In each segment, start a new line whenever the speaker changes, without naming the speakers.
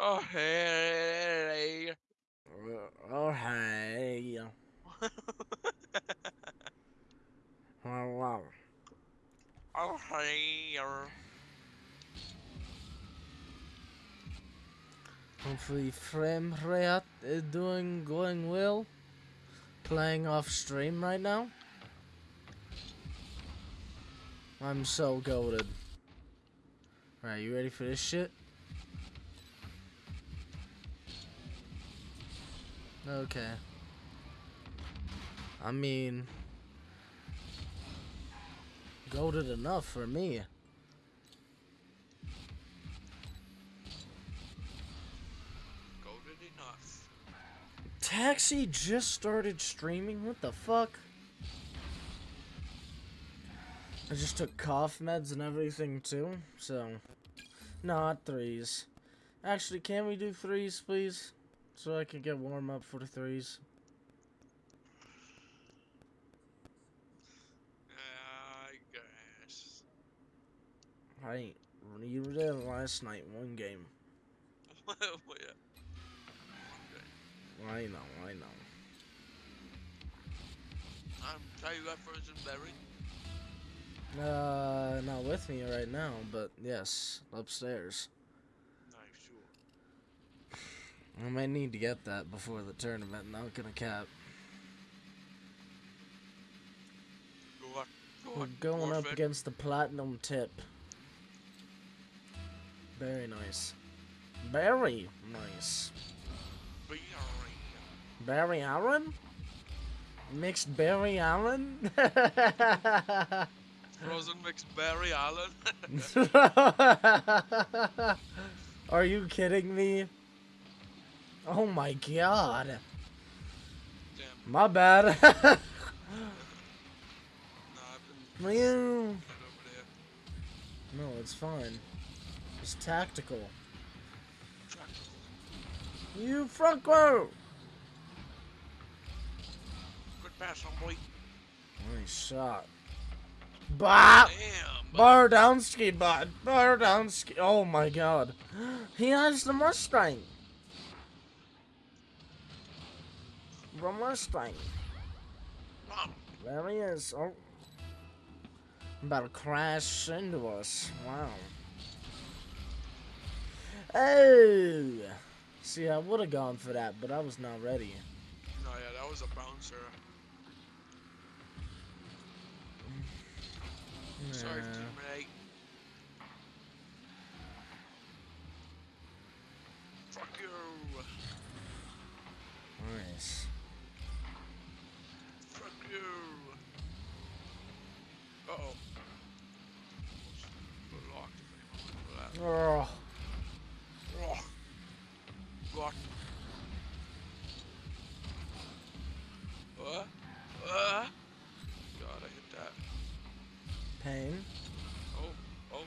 Oh, oh hey.
Oh hey. Oh wow.
Oh hey.
Hopefully frame rate is doing going well. Playing off stream right now. I'm so goaded. Alright, you ready for this shit? Okay. I mean, goaded enough for me.
Goaded enough.
Taxi just started streaming? What the fuck? I just took cough meds and everything too, so... Not threes. Actually, can we do threes, please? So I can get warm up for the threes.
I guess.
I you did last night, one game.
well, yeah.
I know, I know.
I'm tell you that frozen berry.
Uh, not with me right now, but yes, upstairs.
Nice, sure.
I might need to get that before the tournament, not gonna cap.
Go on. Go
We're going up against the platinum tip. Very nice. Very nice.
Berry.
Barry Allen? Mixed Barry Allen?
Frozen mixed berry Allen.
Are you kidding me? Oh my god.
Damn.
My bad.
Nah, I've been
Meow.
head over there.
no, it's fine. It's tactical.
Tractable.
You Franco!
Good pass on boy.
Nice shot. Bah!
Damn. bud.
Bar down ski bot. Bar down ski. Oh my god. He has the Mustang. The Mustang.
Mom.
There he is. Oh. About to crash into us. Wow. Oh. See, I would have gone for that, but I was not ready.
No, yeah, that was a bouncer. Sorry,
Nah.
teammate. Fuck you.
Nice.
Fuck you. Uh oh. Locked if anyone went
Oh.
Oh. Uh? God, I hit that.
Pain.
Oh, oh.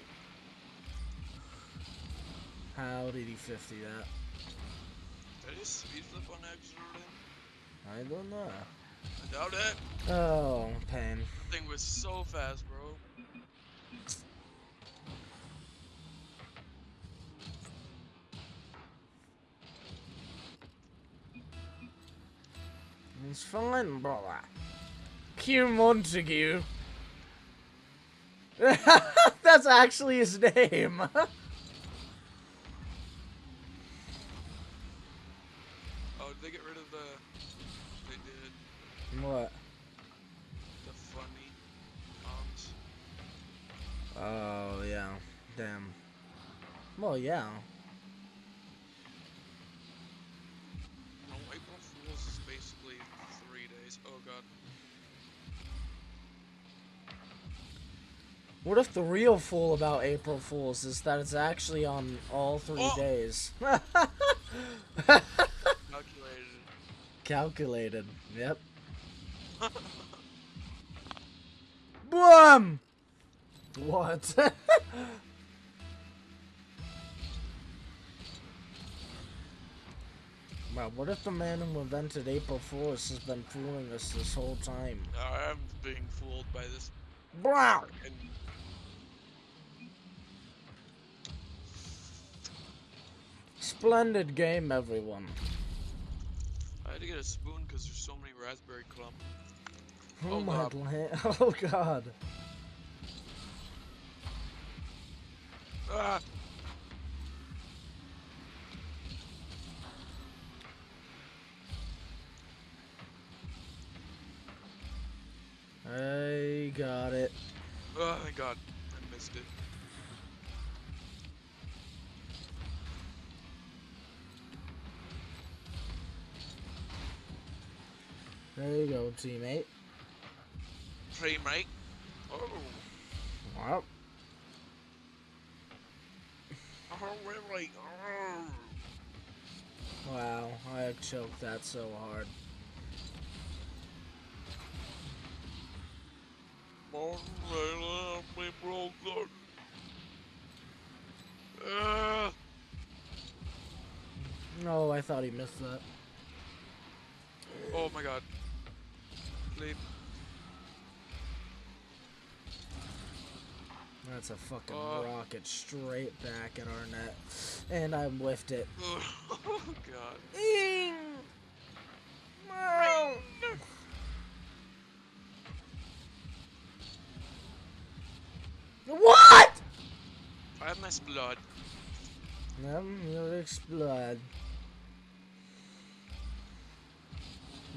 How did he 50 that?
Did he speed flip on anything?
I don't know.
I doubt it.
Oh, pain.
That thing was so fast, bro.
It's fine, brother. Q Montague. That's actually his name.
Oh, did they get rid of the? They did
what?
the funny comms.
Oh, yeah. Damn. Well, yeah.
No, April Fools is basically three days. Oh god.
What if the real fool about April Fools is that it's actually on all three
Oh.
days?
Calculated.
Calculated. Yep. Boom! What? Wow, what if the man who invented April Fools has been fooling us this whole time?
I'm being fooled by this.
Wow! Splendid game, everyone.
I had to get a spoon because there's so many raspberry clump.
Oh,
Oh,
my
God.
Oh god.
Ah!
I got it.
Oh, thank God.
There you go, teammate.
Tree, mate. Oh.
Well,
Oh, really? Oh.
wow, I choked that so hard.
Martin Ray left me broken. Ah.
No, I thought he missed that.
Oh my god.
That's a fucking
Uh.
rocket straight back at our net. And I whiffed it.
Oh god.
What?
I have miss blood.
Um, you'll explode.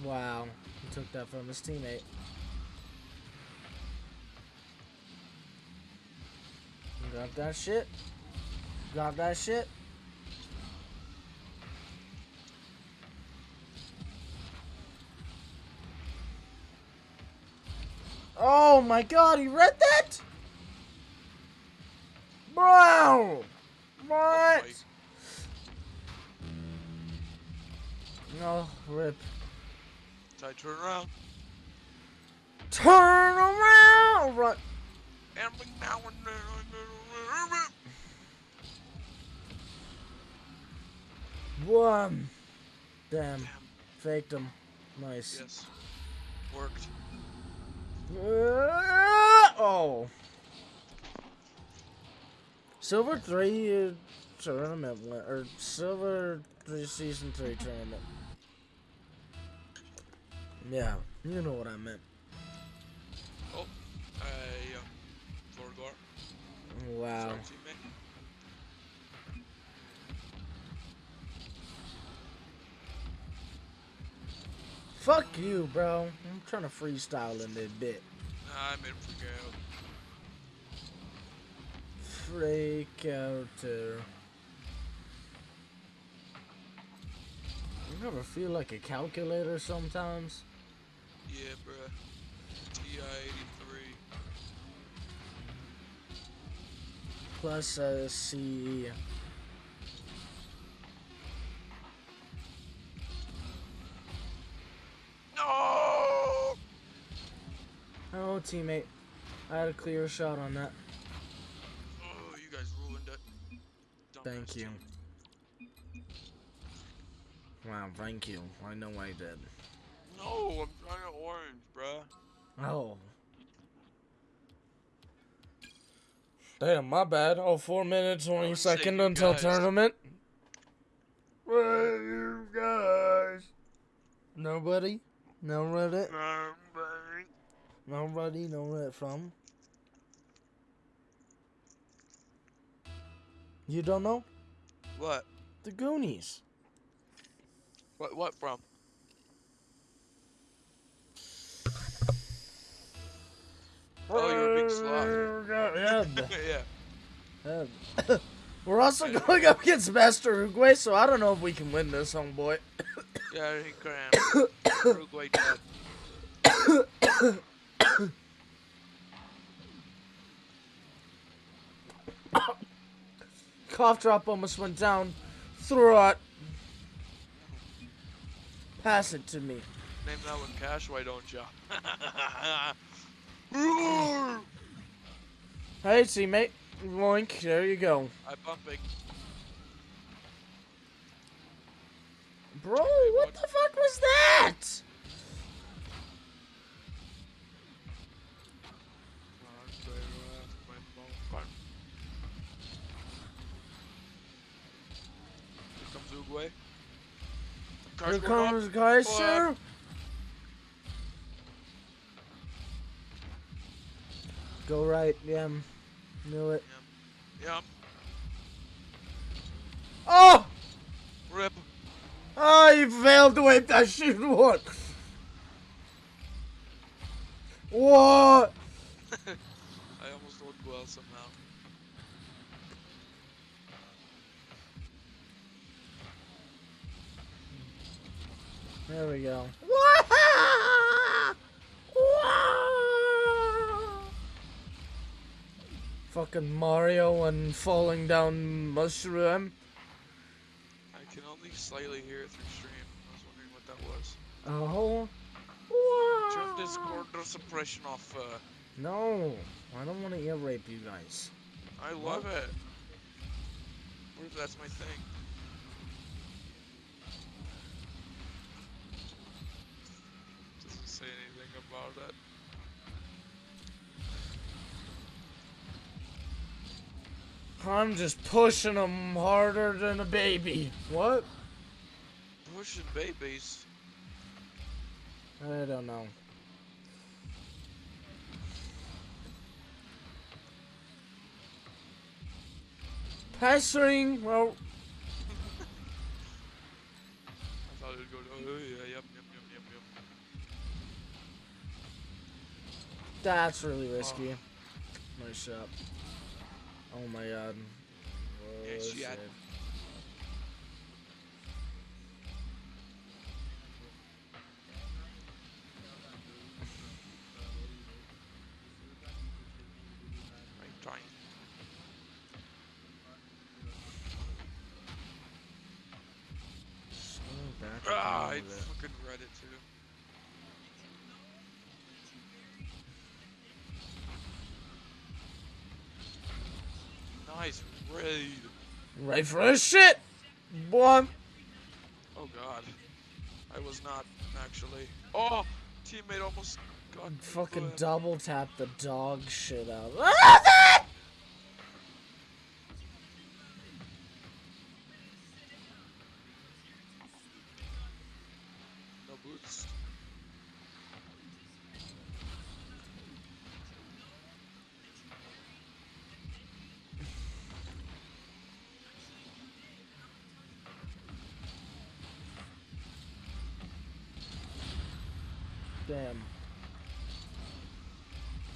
Wow, he took that from his teammate. Got that shit? Got that shit? Oh my god, he read that? Bro! What?
Oh
No, rip.
I turn around.
Turn around! Run.
Every now and then I get a
Wham. Damn.
Damn.
Faked him. Nice.
Yes. Worked.
Uh, oh. Silver 3 uh, tournament, or Silver 3 Season 3 tournament. Yeah, you know what I meant.
Oh. I Thorgar.
Wow. Fuck you, bro. I'm trying to freestyle in this bit.
I'm in.
Freak out there. You ever feel like a calculator sometimes?
Yeah, bruh. TI-83.
Plus uh, CE.
No!
Oh, teammate. I had a clear shot on that.
Oh, you guys ruined it.
Thank you.
team.
Wow, thank you. I know I did.
No, I'm trying to orange, bruh.
Oh. Damn, my bad. Oh, four minutes, 20
would
seconds until
guys.
tournament. Where you guys? Nobody? No Reddit?
Somebody.
Nobody know where it from? You don't know?
What?
The Goonies.
What? What from? Oh, you're a big sloth.
Oh, yeah.
yeah.
yeah. We're also going up against Master Uruguay, so I don't know if we can win this, homeboy.
Yeah, he um, can. Uruguay dead.
Cough drop almost went down. Throw it. Pass it to me.
Name that one Cash, why don't ya?
Hey, teammate. Loink, there you go.
I bumping.
Bro, what the fuck was that?
Come Uruguay. Cars
Here comes oh, Kaiser. Go right, yeah. Knew it.
Yeah,
Oh!
rip.
Oh, you failed to whip that shit one. What?
I almost looked well somehow.
There we go. Fucking Mario and falling down mushroom.
I can only slightly hear it through stream. I was wondering what that was.
Oh. Wow.
Turn Discord suppression off. Uh,
No, I don't want to ear rape you guys.
I love it. What if that's my thing? Doesn't say anything about it.
I'm just pushing them harder than a baby. What?
Pushing babies.
I don't know. Passing. Well,
I thought it would go. Oh yeah, yep, yep, yep, yep, yep.
that's really risky. Oh. Nice shot. Oh my god.
Yeah,
Oh,
she had-. I'm trying.
So
Ah, I fucking read it too. Nice raid.
Right for a shit, boy.
Oh god. I was not actually. Oh, teammate almost got
Fucking double tap the dog shit out. Damn.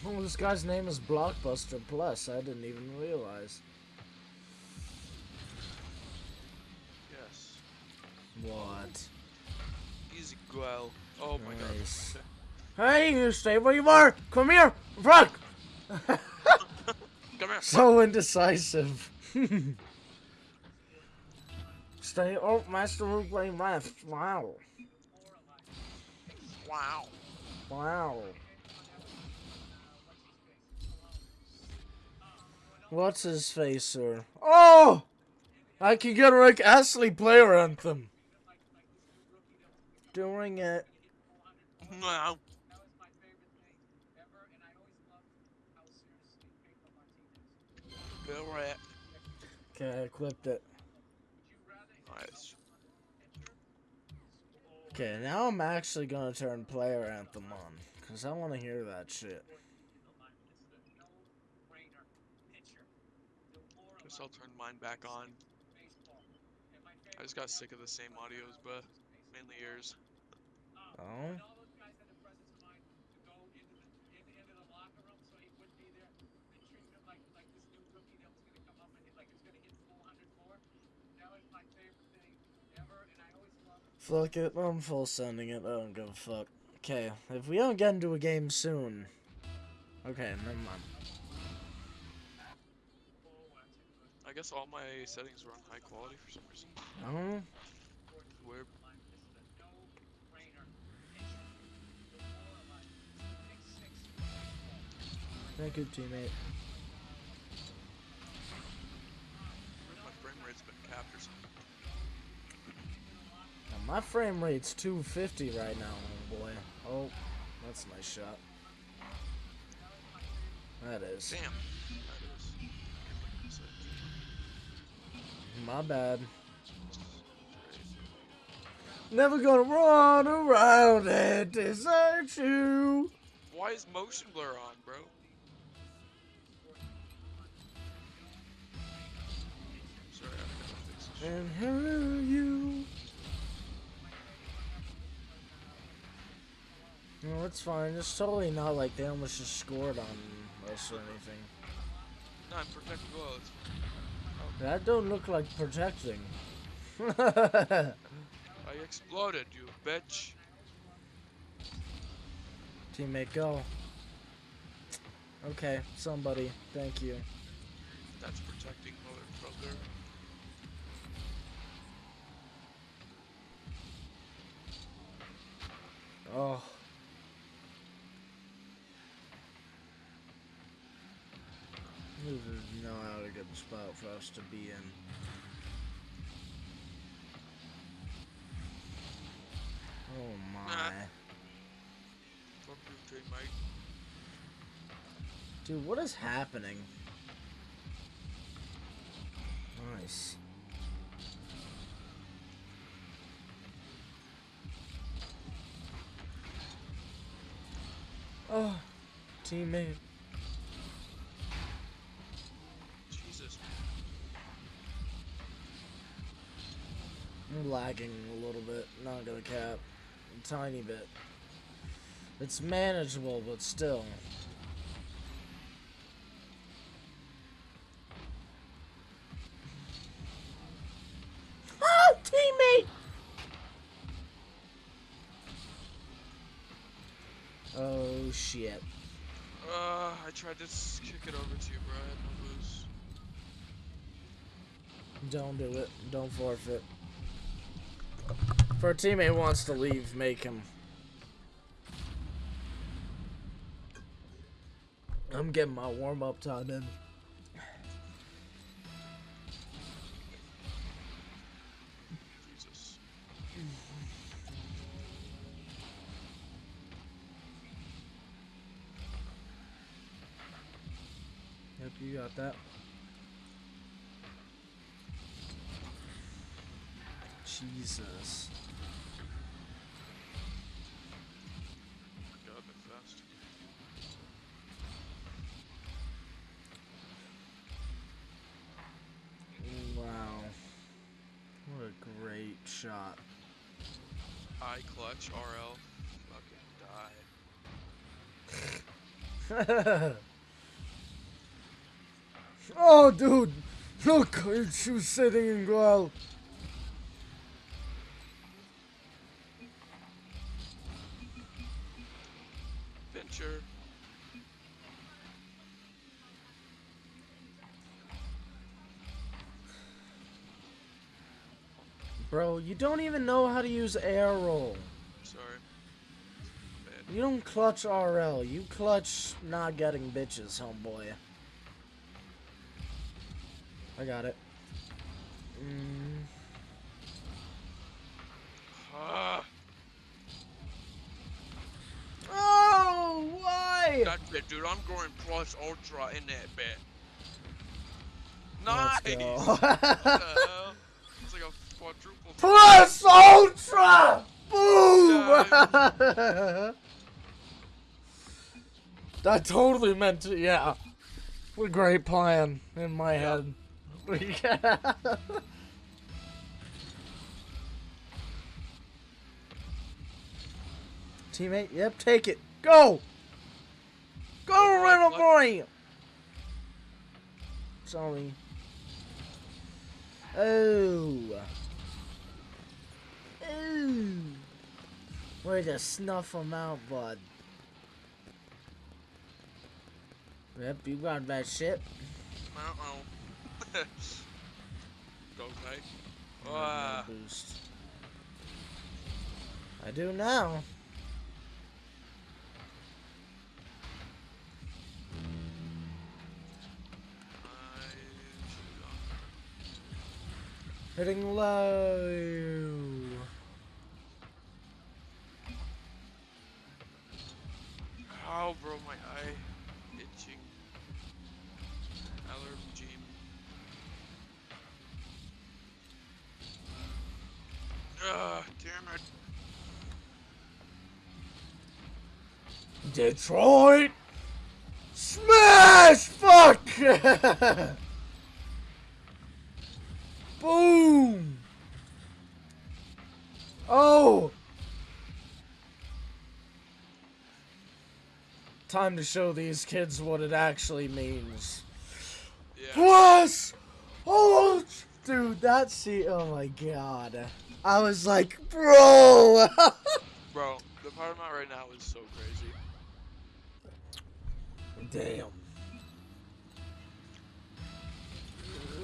Oh, this guy's name is Blockbuster Plus. I didn't even realize.
Yes.
What?
Easy well. Oh my
Nice.
god.
Hey, you stay where you are. Come here, front.
Come here.
So indecisive. stay. Oh, Master Root left. Wow.
Wow.
Wow. What's his face, sir? Oh! I can get a Rick Astley player anthem. Doing it.
Wow. Bill Rat.
Okay, I clipped it.
Nice.
Okay, now I'm actually gonna turn player anthem on. Cause I wanna hear that shit.
Guess I'll turn mine back on. I just got sick of the same audios, but mainly yours.
Oh? Fuck it, I'm full sending it. I don't give a fuck. Okay, if we don't get into a game soon. Okay, never mind.
I guess all my settings were on high quality for some reason. Uh-huh.
Oh?
Weird.
Thank you, teammate.
Where's my frame rate's been capped or something.
Now, my frame rate's 250 right now, oh boy. Oh, that's a nice shot. That is.
Damn. That is.
My bad. Never gonna run around and desert you.
Why is motion blur on, bro? Sorry, I gotta fix this shit.
And hurt you. No, it's fine. It's totally not like they almost just scored on us or anything.
No, I'm protecting. It's
That don't look like protecting.
I exploded, you bitch.
Teammate, go. Okay, somebody. Thank you.
That's protecting motherfucker.
Oh. This is not a good spot for us to be in. Oh my.
Fuck you, teammate.
Dude, what is happening? Nice. Oh, teammate. I'm lagging a little bit, not gonna cap. A tiny bit. It's manageable, but still. Oh, teammate! Oh, shit.
Uh, I tried to kick it over to you, bro. I had no boost.
Don't do it. Don't forfeit. If our teammate wants to leave, make him. I'm getting my warm up time in.
Clutch RL. Fucking die.
oh, dude. Look, she was sitting in growl.
Venture.
Bro, you don't even know how to use air roll. You don't clutch RL. You clutch not getting bitches, homeboy. I got it. Mm.
Ah,
Oh, why?
that's it, dude. I'm going plus ultra in that bit. Nice. What the hell? It's like a quadruple.
Plus Ultra! Boom! that totally meant to, yeah. What a great plan in my
Yeah.
head. Teammate, yep, take it. Go! Go,
Go,
little boy! Sorry. Oh. Ooh. Way to snuff him out, bud. Yep, you got that shit.
Uh-oh. okay.
I have no
Ah,
boost. I do now.
I.
Hitting low.
Ow, bro, my eye Ah, damn it.
Detroit! Smash! Fuck! Boom! Oh! Time to show these kids what it actually means.
Yeah.
Plus! Oh! Dude, that seat. Oh my god. I was like, bro!
Bro, the part I'm at right now is so crazy.
Damn.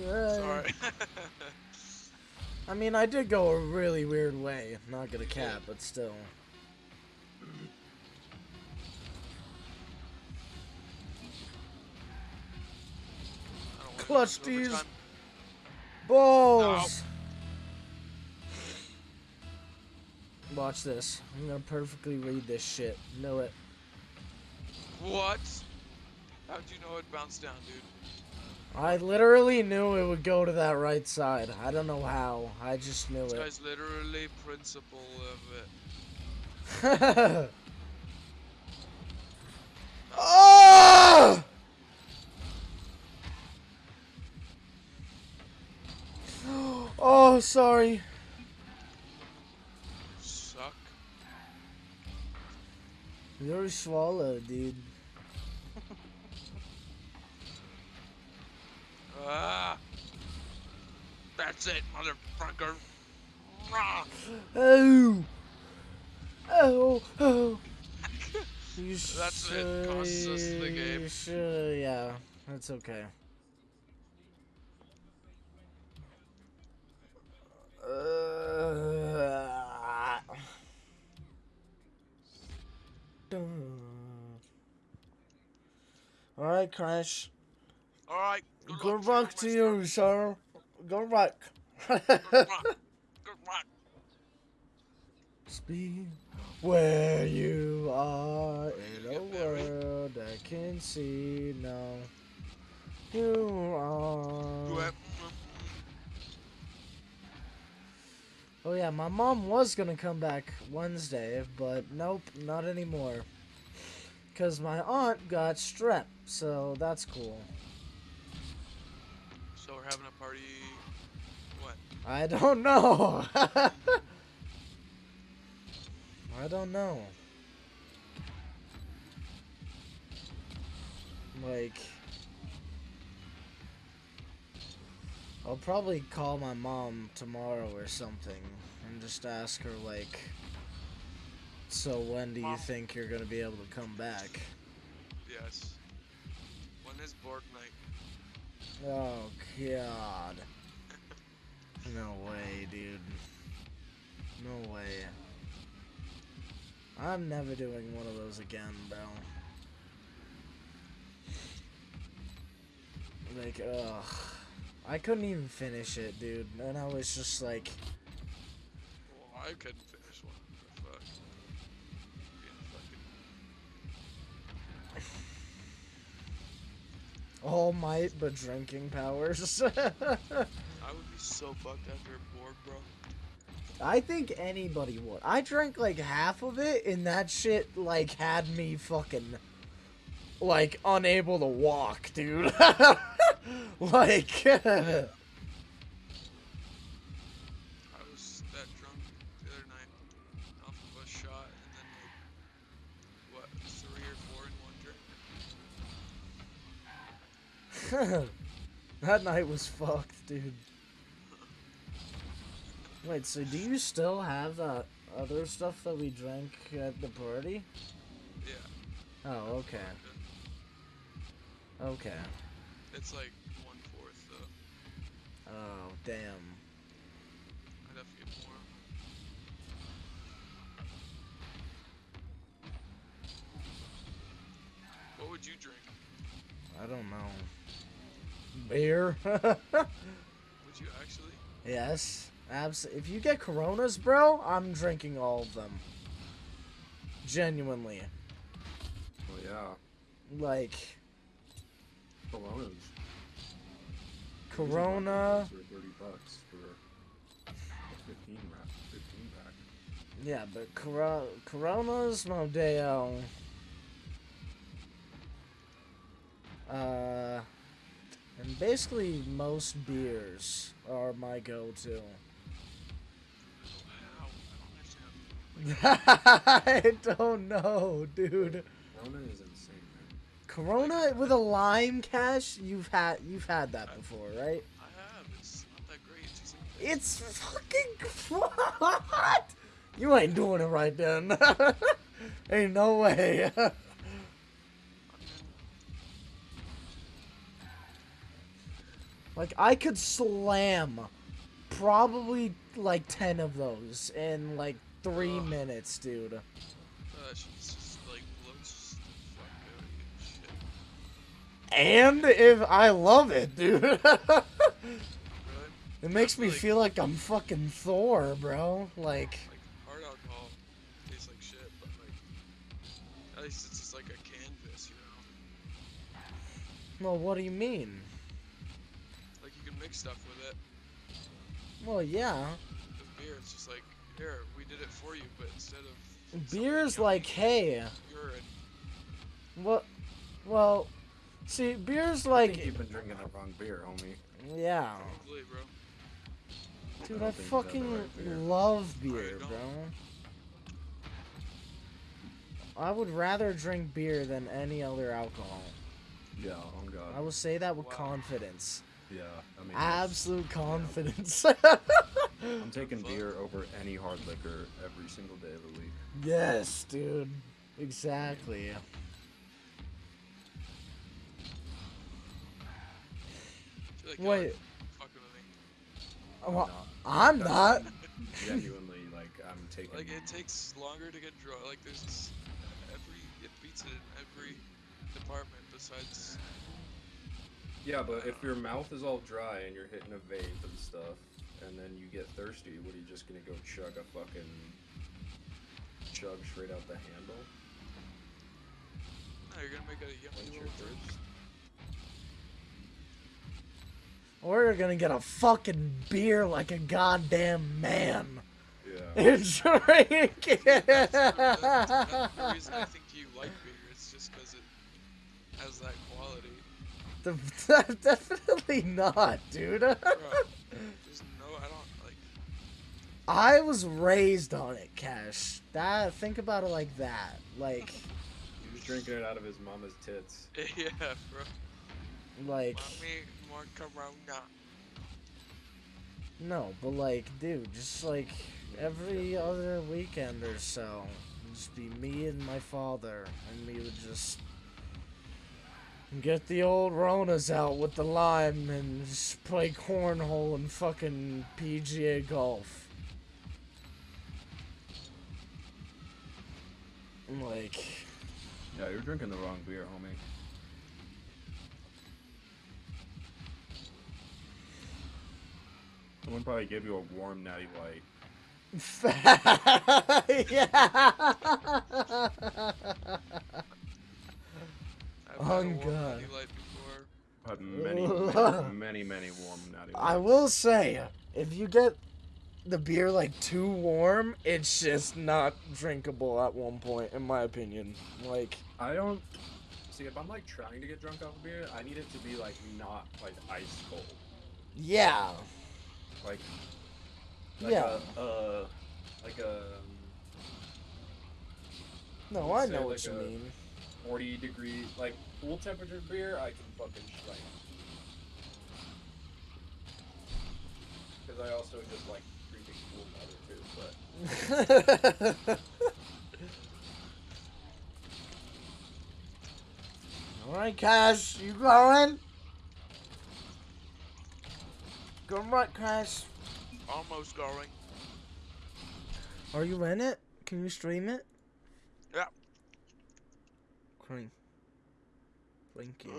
Sorry.
I mean, I did go a really weird way. Not gonna cap, but still.
I don't want
Clutch these
overtime.
balls. Watch this. I'm gonna perfectly read this shit. Know it.
What? How'd you know it bounced down, dude?
I literally knew it would go to that right side. I don't know how. I just knew
This
it.
guy's literally principal of it.
oh! Oh, sorry.
Suck.
You're swallowed, dude.
Ah. That's it, motherfucker. Rah.
Oh! Oh! Oh! You
That's it. Costs us the game.
Sure, yeah, that's okay. Uh, Alright, Crash.
Alright. Good
Good
luck,
luck to you, sir. Good luck.
Good luck. Good luck.
Speed where you are in a world I can see now. You are. Oh yeah, my mom was gonna come back Wednesday, but nope, not anymore. Cause my aunt got strep, so that's cool.
So we're having a party. What?
I don't know. I don't know. Like, I'll probably call my mom tomorrow or something and just ask her, like, so when do you think you're gonna be able to come back?
Yes. When is Borg night?
Oh, God. No way, dude. No way. I'm never doing one of those again, bro. Like, ugh. I couldn't even finish it, dude. And I was just like,
Well, I couldn't finish one. Fuck. Fucking.
All Might but drinking powers.
I would be so fucked after a Borg, bro.
I think anybody would. I drank like half of it, and that shit like had me fucking like unable to walk, dude. like,
I was that drunk the other night off of a shot and then like what three or four in one drink.
that night was fucked, dude. Wait, so do you still have that other stuff that we drank at the party?
Yeah.
Oh, okay. Okay.
It's like one fourth though.
Oh, damn.
I'd have to get more. What would you drink?
I don't know. Beer?
Would you actually?
yes. Abs- if you get Coronas, bro, I'm drinking all of them. Genuinely.
Oh yeah.
Like,
Coronas.
Corona.
For thirty bucks for fifteen wrap, fifteen pack.
Yeah, but Coro- Coronas, Modelo. Uh, and basically most beers are my go-to.
I don't understand.
I don't know, dude.
Rona is insane, man.
Corona with a lime cash, you've had you've had that before, right?
I have. It's not that great. It's
It's fucking what? You ain't doing it right then. ain't no way. like I could slam probably like 10 of those in like 3
Ugh.
minutes, dude.
And
if I love it, dude. It makes me feel like I'm fucking Thor, bro. Like
Like hard alcohol tastes like shit, but like at least it's just like a canvas, you know.
Well, what do you mean?
Like you can mix stuff with it.
Well, yeah.
With beer, it's just like here we did it for you, but instead of
Beer's like, hey,
urine.
what? Well, see, beer's
I think
like,
you've been drinking the wrong beer, homie.
yeah,
Probably, bro.
dude,
I
I
don't think you got the
fucking
right beer.
love beer,
don't.
bro. I would rather drink beer than any other alcohol.
Yeah, oh god.
I will say that with
Wow.
confidence,
yeah, I mean,
absolute confidence.
I'm taking beer over any hard liquor every single day of the week.
yes, dude, exactly. Wait,
fucking with me.
Uh,
well.
I'm not.
Genuinely, like, I'm taking.
Like it takes longer to get drunk. Like there's this, every it beats it in every department besides.
Yeah, but if your mouth is all dry and you're hitting a vape and stuff, and then you get thirsty, what are you just gonna go chug a fucking chug straight out the handle?
No, you're gonna make a yummy
Quench your
little drink.
thirst.
Or you're gonna get a fucking beer like a goddamn man.
Yeah.
And drink
That's, that's
it.
the reason I think you like beer. It's just because it has that quality.
The- Definitely not, dude.
Bro, there's no, I don't like.
I was raised on it, Cash. That think about it like that. Like,
He was drinking it out of his mama's tits.
Yeah, bro.
like
Mommy, more Corona.
no, but like, dude, just like every other weekend or so, just be me and my father, and we would just get the old Ronas out with the lime and just play cornhole and fucking PGA golf. Like,
Yeah, you're drinking the wrong beer, homie. Someone probably gave you a warm natty light.
yeah.
I've
Oh,
had a oh, warm
God.
Natty Light.
Had many, many, many, many warm natty lights.
I will say, if you get the beer like too warm, it's just not drinkable at one point, in my opinion. Like,
I don't see if I'm like trying to get drunk off of beer. I need it to be like not like ice cold.
yeah,
Like, like
yeah.
a, uh, like a
No, I know what
like
you
a-
mean.
40 degree, like cool temperature beer. I can fucking like. Because I also just like drinking cool weather too, but.
All right, Cash, you going? Go right, Cash.
Almost going.
Are you in it? Can you stream it?
Yeah.
Cream. Thank you.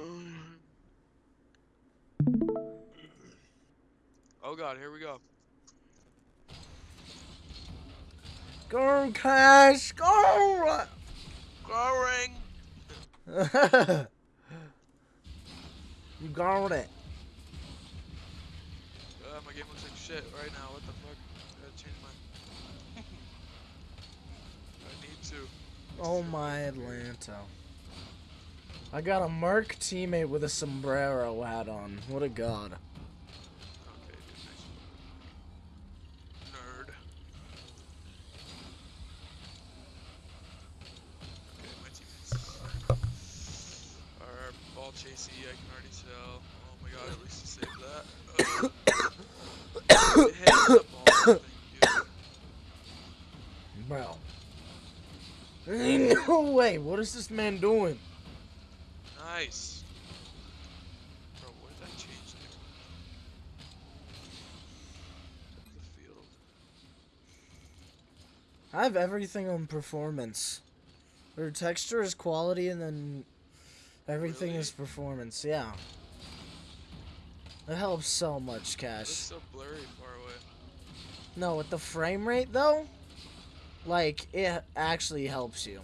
Oh god, here we go.
Go, Cash, go!
Going.
you got it.
Uh, my game looks like shit right now. What the fuck? Gotta change my. I need to.
Oh my Atlanta. I got a Merc teammate with a sombrero hat on. What a god.
Okay, dude, nice. Nerd. Okay, my teammates are ball chasey, I can already tell. Oh my god, at least you saved that. Uh, hit the ball thing, dude.
Bro. No way. What is this man doing?
Nice. Bro, what did I change to? The field.
I have everything on performance. Or texture is quality and then everything
Really?
is performance. Yeah. It helps so much,
It's
Cash.
so blurry far away.
No, with the frame rate though, like it actually helps you.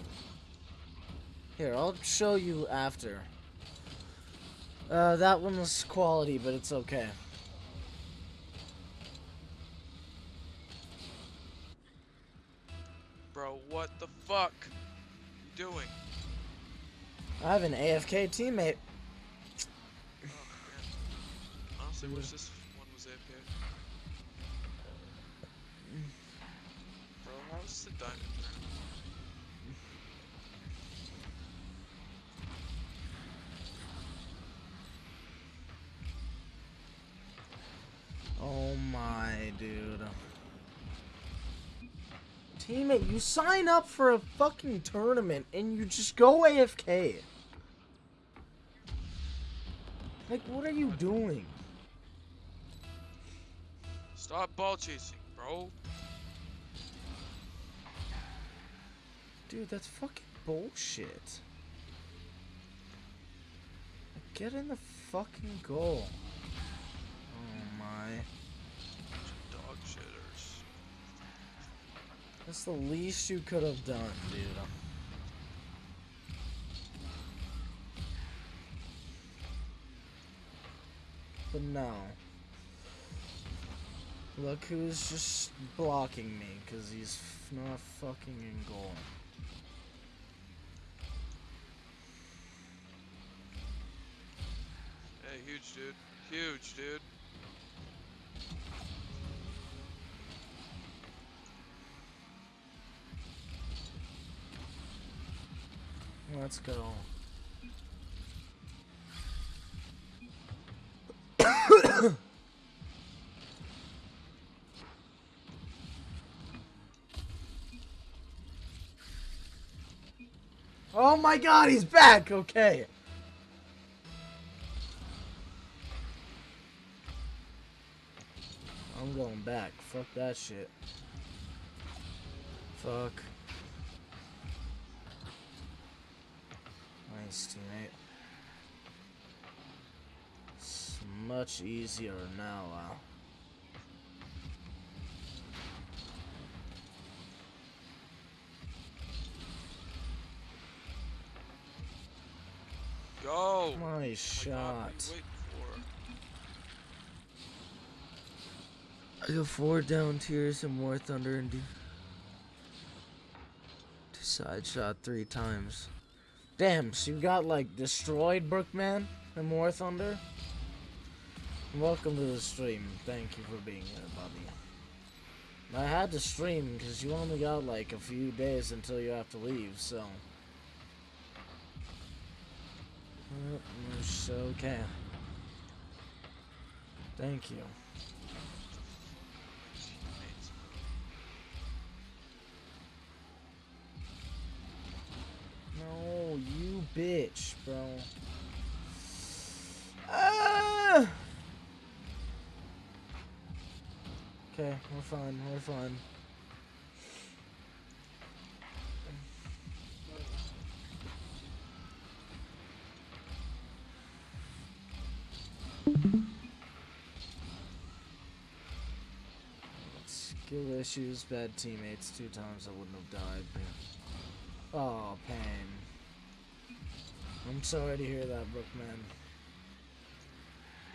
Here, I'll show you after. Uh, that one was quality, but it's okay.
Bro, what the fuck? You doing?
I have an AFK teammate.
Oh man. Honestly, wish this one was AFK. Bro, how's the diamond turn?
Oh my dude. Teammate, you sign up for a fucking tournament and you just go AFK. Like, what are you doing?
Stop ball chasing, bro.
Dude, that's fucking bullshit. Get in the fucking goal. Oh my.
Dog shitters.
That's the least you could have done, dude. But no. Look who's just blocking me, because he's f- not fucking in goal.
Hey, huge dude. Huge dude.
Let's go. oh my god, he's back! Okay. I'm going back. Fuck that shit. Fuck. Nice, teammate. It's much easier now, uh.
Go!
Nice shot. I got four down tiers and more thunder and do side shot three times. Damn, so you got like destroyed Brookman and more thunder? Welcome to the stream. Thank you for being here, buddy. I had to stream because you only got like a few days until you have to leave, so. Okay. Thank you. No, you bitch, bro. Ah! Okay, we're fine, we're fine. Skill issues, bad teammates, two times I wouldn't have died. Oh, pain. I'm sorry to hear that, Brookman.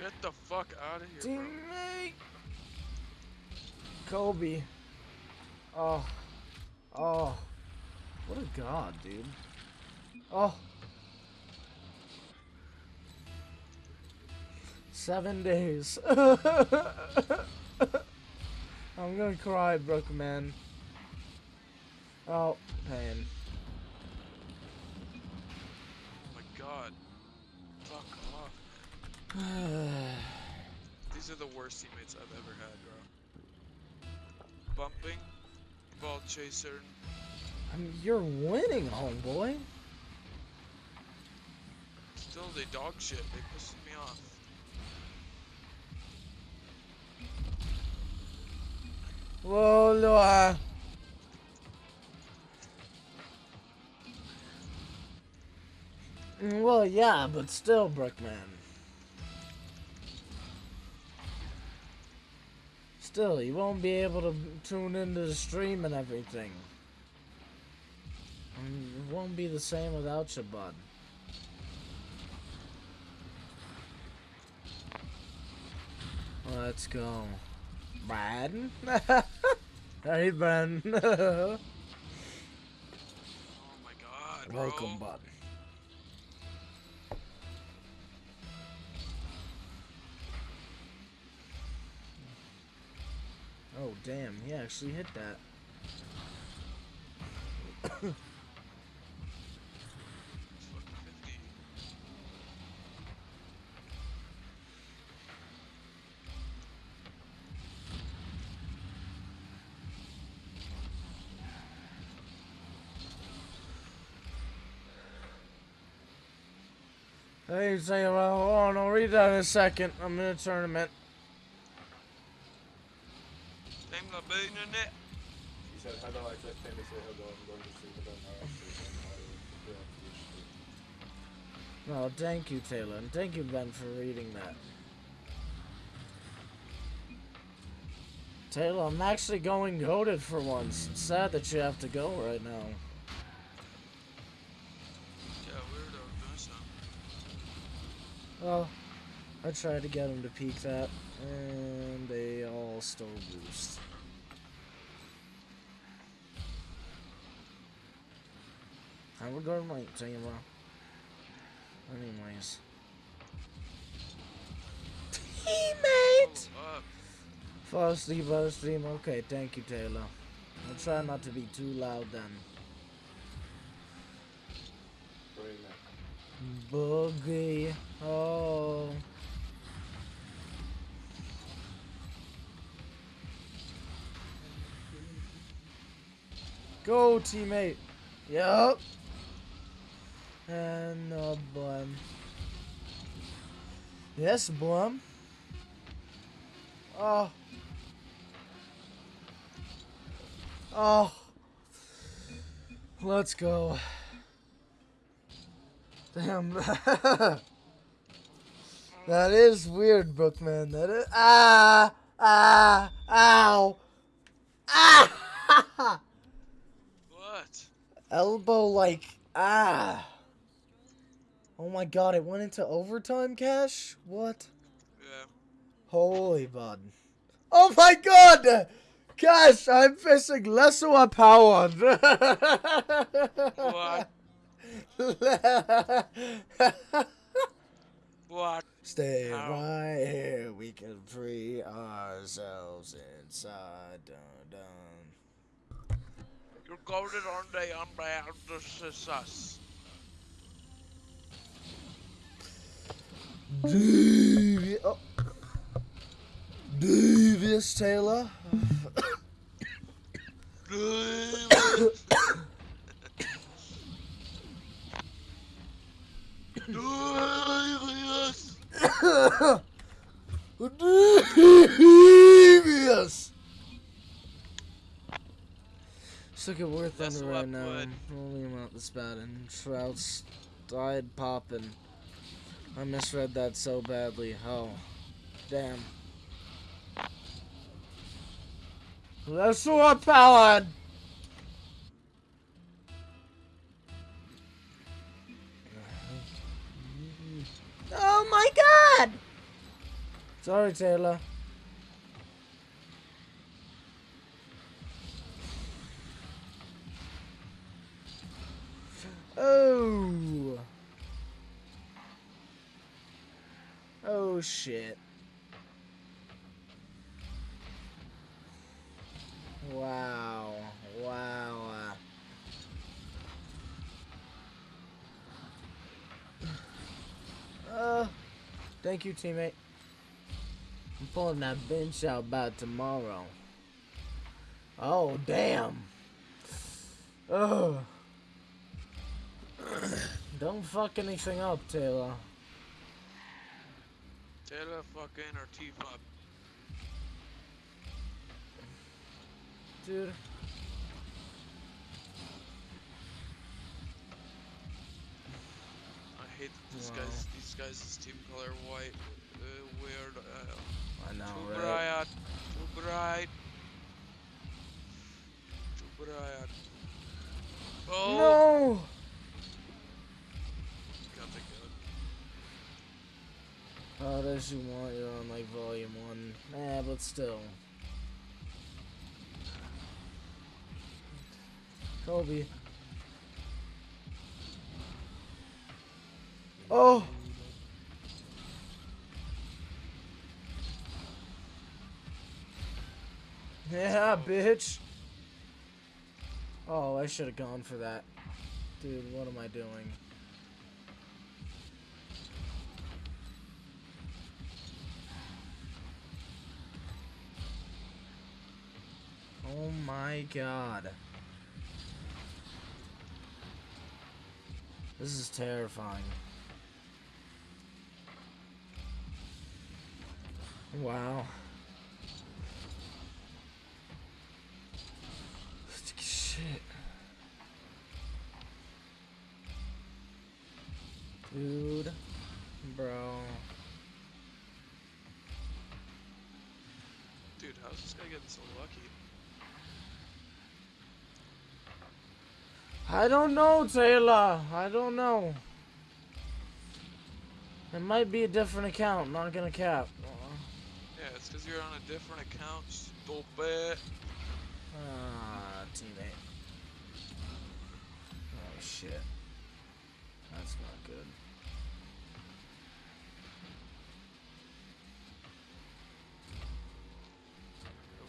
Get the fuck out of here, bro.
Teammate! Kobe. Oh. Oh. What a god, dude. Oh. Seven days. I'm gonna cry, Brookman. Oh, pain.
Oh my god. Fuck off. These are the worst teammates I've ever had, bro. Bumping, ball chaser.
I mean, you're winning, homeboy.
Still, they dog shit. They pissing me off.
Mm, Well, yeah, but still, Brookman. Still, you won't be able to tune into the stream and everything. Mm, It won't be the same without you, bud. Let's go. Brad? hey, Ben.
Oh my god, bro.
Welcome, bud. Oh, damn. He actually hit that. Hey, say, well, hold on, I'll read that in a second. I'm in a tournament.
Name the bean in it.
He said, hello, I just came to say hello. I'm going to sleep, but then I actually
No, thank you, Taylor, and thank you, Ben, for reading that. Taylor, I'm actually going goaded for once. It's sad that you have to go right now.
Yeah, weirdo. Doing something.
Well, I tried to get him to peak that, and they all still boost. I would go right, Taylor. Anyways. Teammate!
Oh, up.
Fall asleep, fall asleep. Okay, thank you, Taylor. I'll try not to be too loud then. Boogie. Oh. Go, teammate. Yup. And uh, Blum. Yes, Blum. Oh. Oh. Let's go. Damn. that is weird, Brookman. That is. Ah! Ah! Ow! Ah!
What?
Elbow like. Ah! Oh my god, it went into overtime, Cash? What?
Yeah.
Holy bud. Oh my god! Cash, I'm facing Lesua Power.
What? What?
Stay
Ow.
right here. We can free ourselves inside. Dun, dun.
You're golden on the umbrella. This is us.
Devious. Oh. Devious Taylor.
Delirious.
Devious. Look at War
That's
Thunder
what
right now.
would-
Holy amount this bad and Shroud's died popping. I misread that so badly. Oh. Damn. That's what powered. God! Sorry, Taylor. Oh. Oh shit. Wow. Wow. Uh, thank you, teammate. I'm pulling that bench out by tomorrow. Oh, damn. Ugh. Don't fuck anything up, Taylor.
Taylor fucking teeth up.
Dude.
I hate that this
Wow.
guy's guys' team color white. Uh, weird. Uh,
I know,
too
right?
bright. Too bright. Too bright. Oh!
No!
Got the gun.
Oh, does you want? You're on like volume one. Eh, but still. Kobe. Oh! Yeah, bitch. Oh, I should have gone for that. Dude, what am I doing? Oh my god. This is terrifying. Wow. Shit. Dude. Bro.
Dude, how's this guy getting so lucky?
I don't know, Taylor. I don't know. It might be a different account, not gonna cap.
Yeah, it's because you're on a different account, stupid.
Ah, teammate. Oh shit.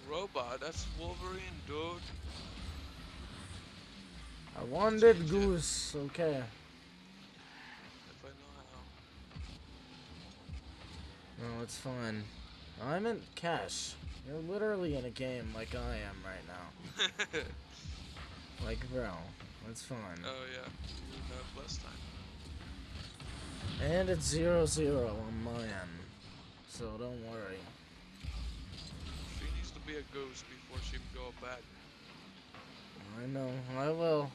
Robot, that's Wolverine, dude.
I wanted
Change it.
goose. Okay.
If I know
No, it's fine. I'm in cash. You're literally in a game like I am right now. Like, bro, that's fine.
oh yeah, you have less time.
And it's zero zero on my end. So don't worry.
She needs to be a ghost before she can go back.
I know. I will.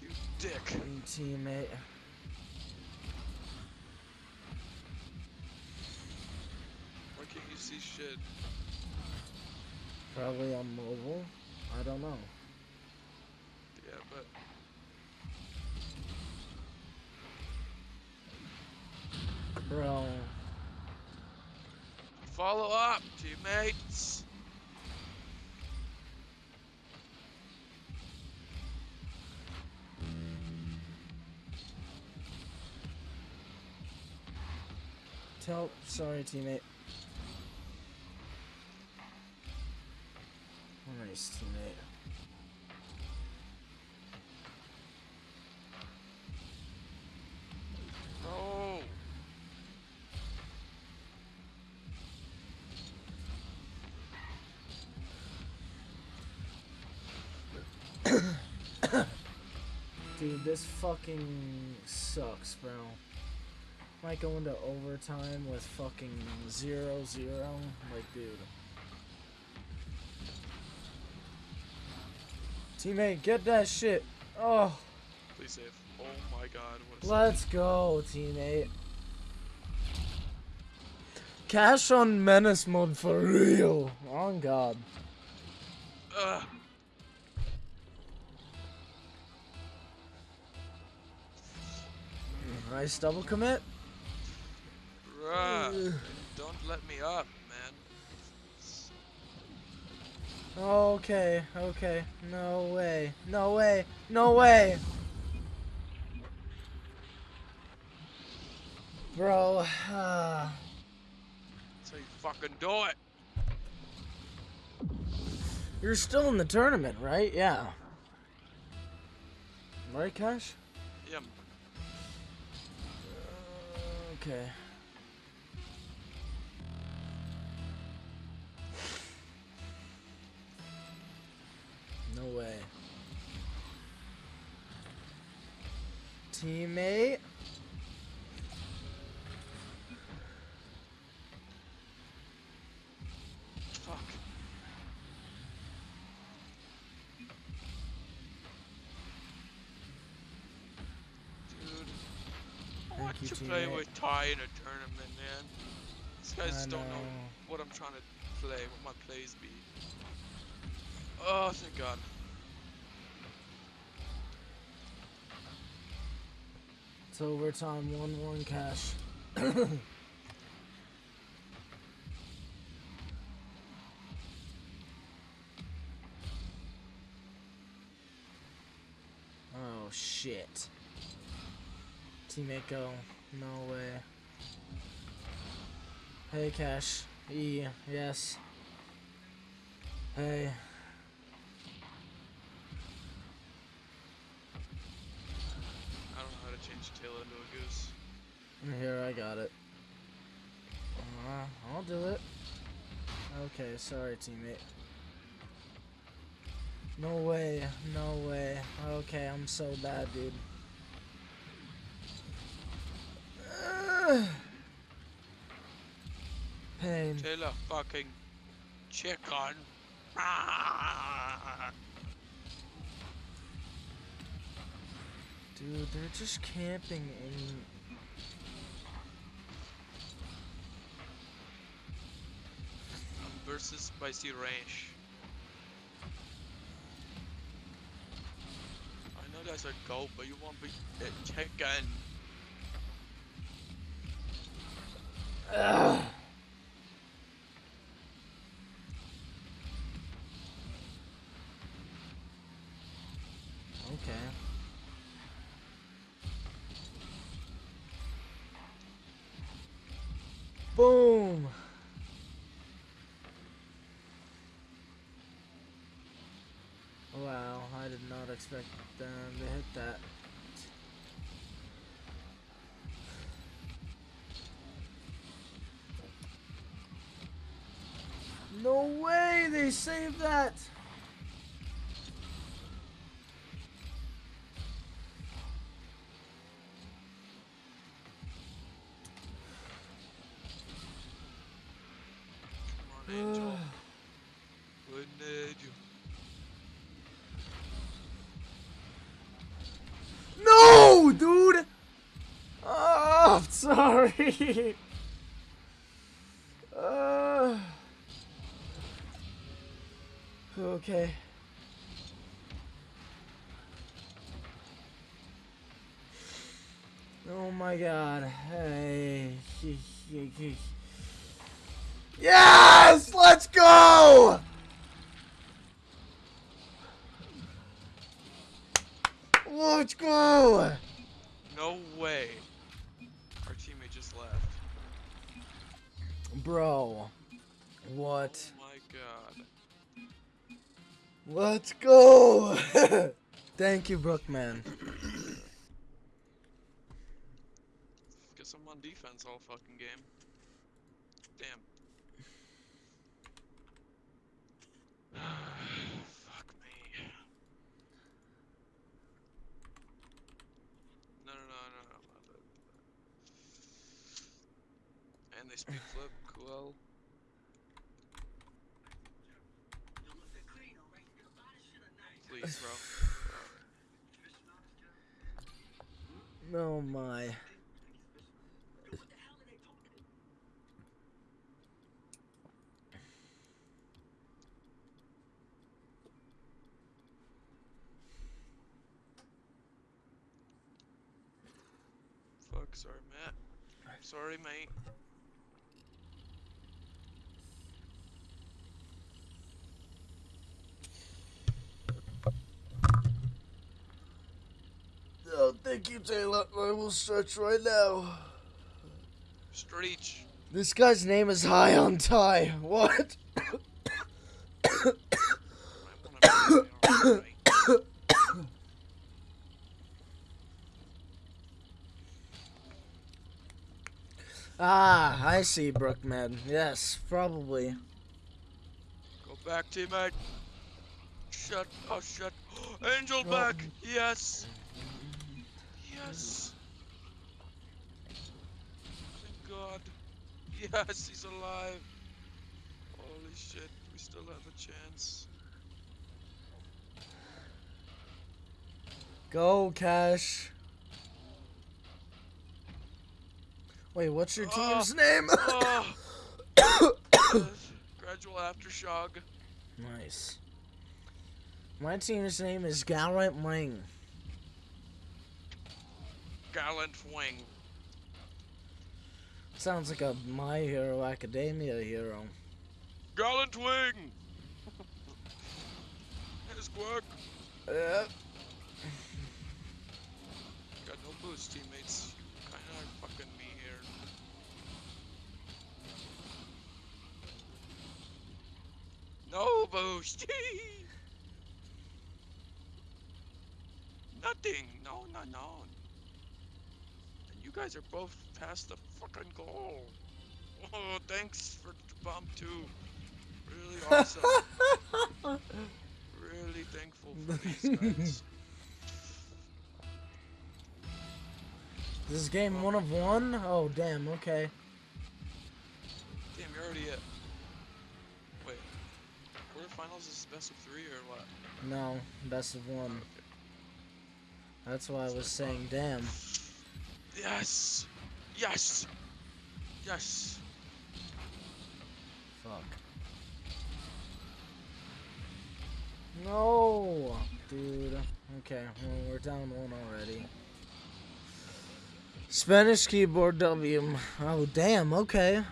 You dick.
Teammate.
Why can't you see shit?
Probably on mobile. I don't know.
Yeah, but
Bro.
follow up, teammates.
Tell. Sorry, teammate. Nice, teammate.
No.
Dude, this fucking sucks, bro. Might go into overtime with fucking zero zero. Like, dude. Teammate, get that shit. Oh,
Please save. Oh my god, what
let's go, teammate. Cash on menace mode for real. On God.
Ugh.
Nice double commit.
Bruh. Don't let me up, man.
Okay, okay. No way. No way. No way. Bro, uh,
how you fucking do it.
you're still in the tournament, right? Yeah. Right, Cash?
Yeah.
Okay. No way. Teammate.
Want
you,
to play
teammate.
with Ty in a tournament, man. These guys
I
don't know
know.
what I'm trying to play, what my plays be. Oh, thank God.
It's overtime 1-1 Cash. oh shit. Teammate go. No way. Hey Cash. E. Yes. Hey.
I don't know how to change tail into a goose.
Here, I got it. Uh, I'll do it. Okay, sorry, teammate. No way, no way. Okay, I'm so bad, dude. Ugh. Pain.
Taylor fucking chicken. Ah!
Dude, they're just camping in.
versus Spicy Ranch. I know that's a goat, but you won't be a chicken.
Okay. Boom. Wow, I did not expect them to hit that. No way they saved that. No, dude. Oh, sorry. Okay. Oh my god. Hey.
I'm on defense all fucking game. Damn. Fuck me. No, no, no, no, no. And they speak flip. Cool. Please, bro.
Oh my.
Fuck, sorry, Matt. Sorry, mate.
Oh, thank you, Taylor. I will stretch right now.
Stretch.
This guy's name is High on Tie. What?
I wanna be alright.
Ah, I see, Brookman. Yes, probably.
Go back, teammate. Shut. Oh, shut. Angel back. Yes. Yes. Thank God. Yes, he's alive. Holy shit. We still have a chance.
Go, Cash. Wait, what's your
Oh.
team's name?
Oh. Gradual aftershock.
nice. My team's name is Gallant Wing.
Gallant wing.
Sounds like a My Hero Academia hero.
Gallant wing. His work.
Uh,
Got no boost, teammates. You kinda are fucking me here. No boost! Nothing! No, no, no. And you guys are both past the fucking goal. Oh, thanks for the bump too. Really awesome. really thankful for these guys.
this is game one of one? Oh, damn, okay.
Quarterfinals is best of three or what?
No, best of one.
Okay.
That's why I was saying damn.
Yes! Yes! Yes!
Fuck. No! Dude. Okay, well, we're down one already. Spanish keyboard W. Oh, damn, okay.
Okay,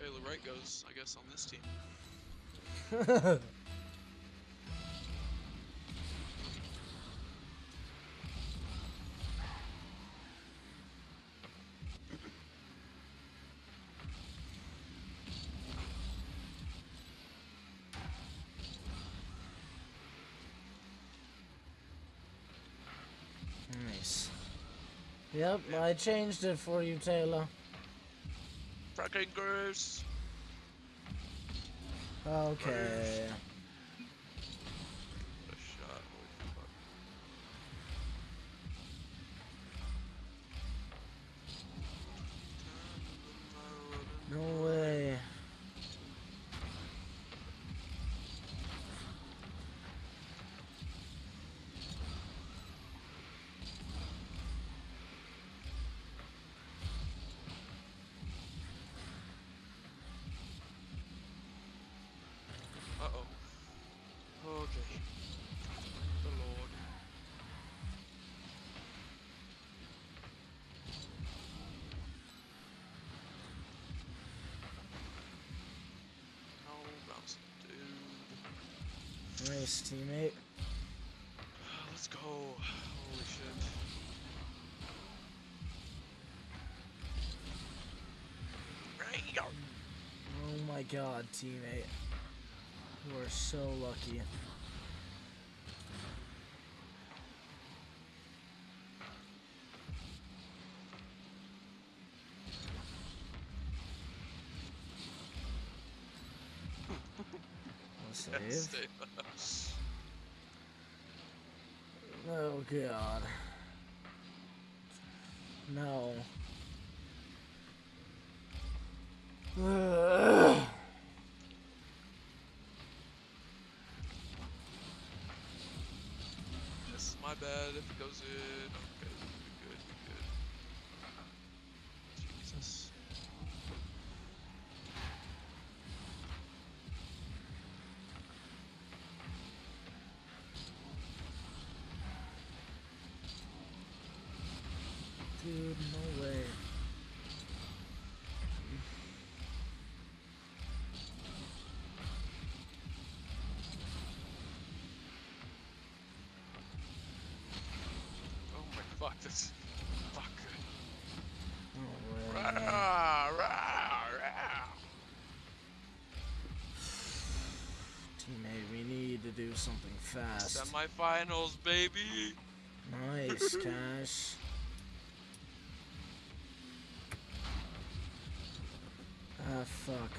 the right goes, I guess, on this team.
nice. Yep, I changed it for you, Taylor.
Fucking Goose!
Okay.
A shot, holy fuck.
No way. Nice, teammate.
Let's go. Holy shit. Right.
Oh my god, teammate. You are so lucky. Save.
Stay-
Oh god. No. Ugh.
is my bad if it goes in. Fuck this. Fuck.
Oh, Teammate,
we need to
do something fast.
Semifinals, baby.
Nice, Cash. Ah, fuck.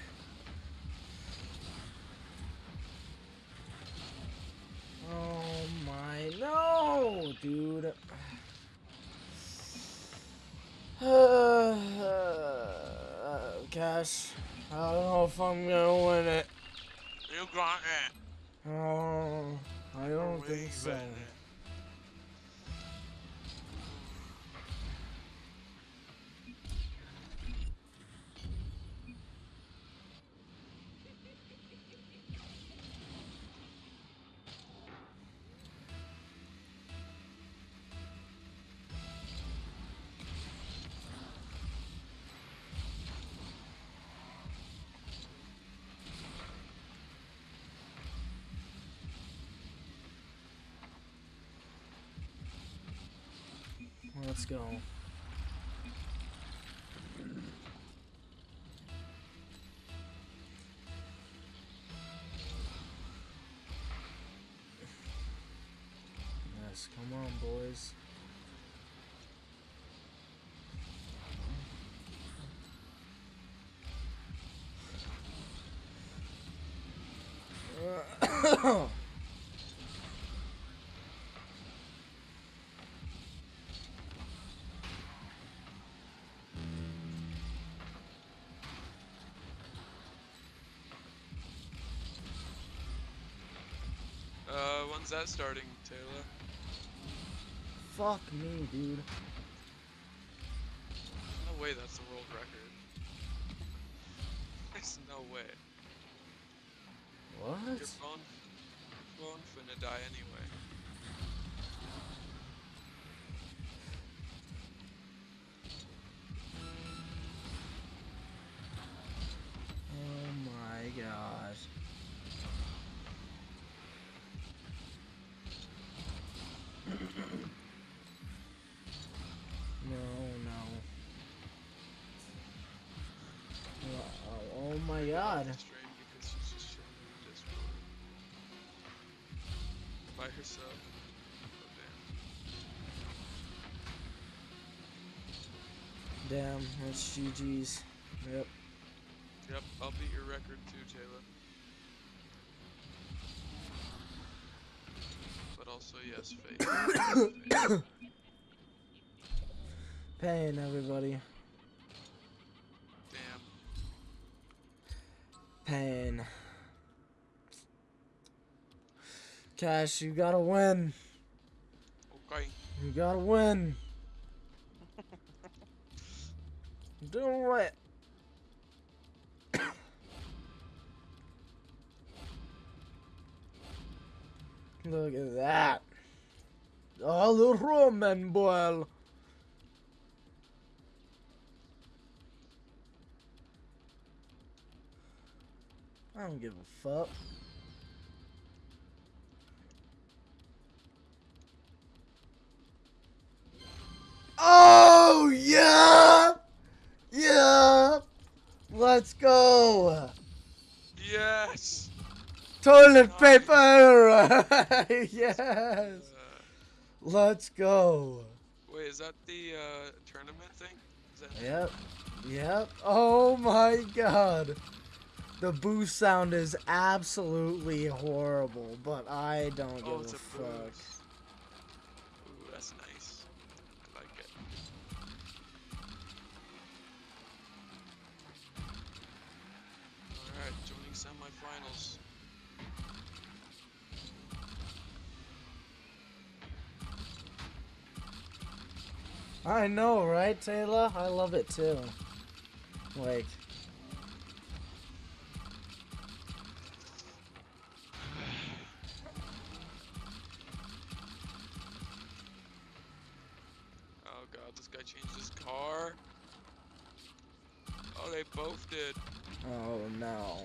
Oh my, no, dude. Uh, Cash, I don't know if I'm gonna win it.
You got it.
Oh, I don't think so. Let's go. Yes, come on, boys.
Uh, when's that starting, Taylor?
Fuck me, dude.
No way that's the world record. There's no way.
What?
Your phone, phone finna die anyway.
My god.
Stream because she's just chilling in Discord. By herself. Oh, damn.
Damn, that's GG's. Yep.
Yep, I'll beat your record too, Taylor. But also, yes. Faith.
Pain, everybody. Cash, you gotta win.
Okay.
You gotta win. Do it. Look at that. All the Roman boil. I don't give a fuck. Oh yeah, yeah. Let's go.
Yes!
Toilet
Nice.
paper. yes.
Uh,
Let's go.
wait, is that the uh, tournament thing? Is that
Yep. Yep. Oh my god. The boost sound is absolutely horrible, but I don't
Oh,
give a
a
fuck.
I
know, right, Taylor? I love it too. Like,
Oh god, this guy changed his car. Oh, they both did.
oh no.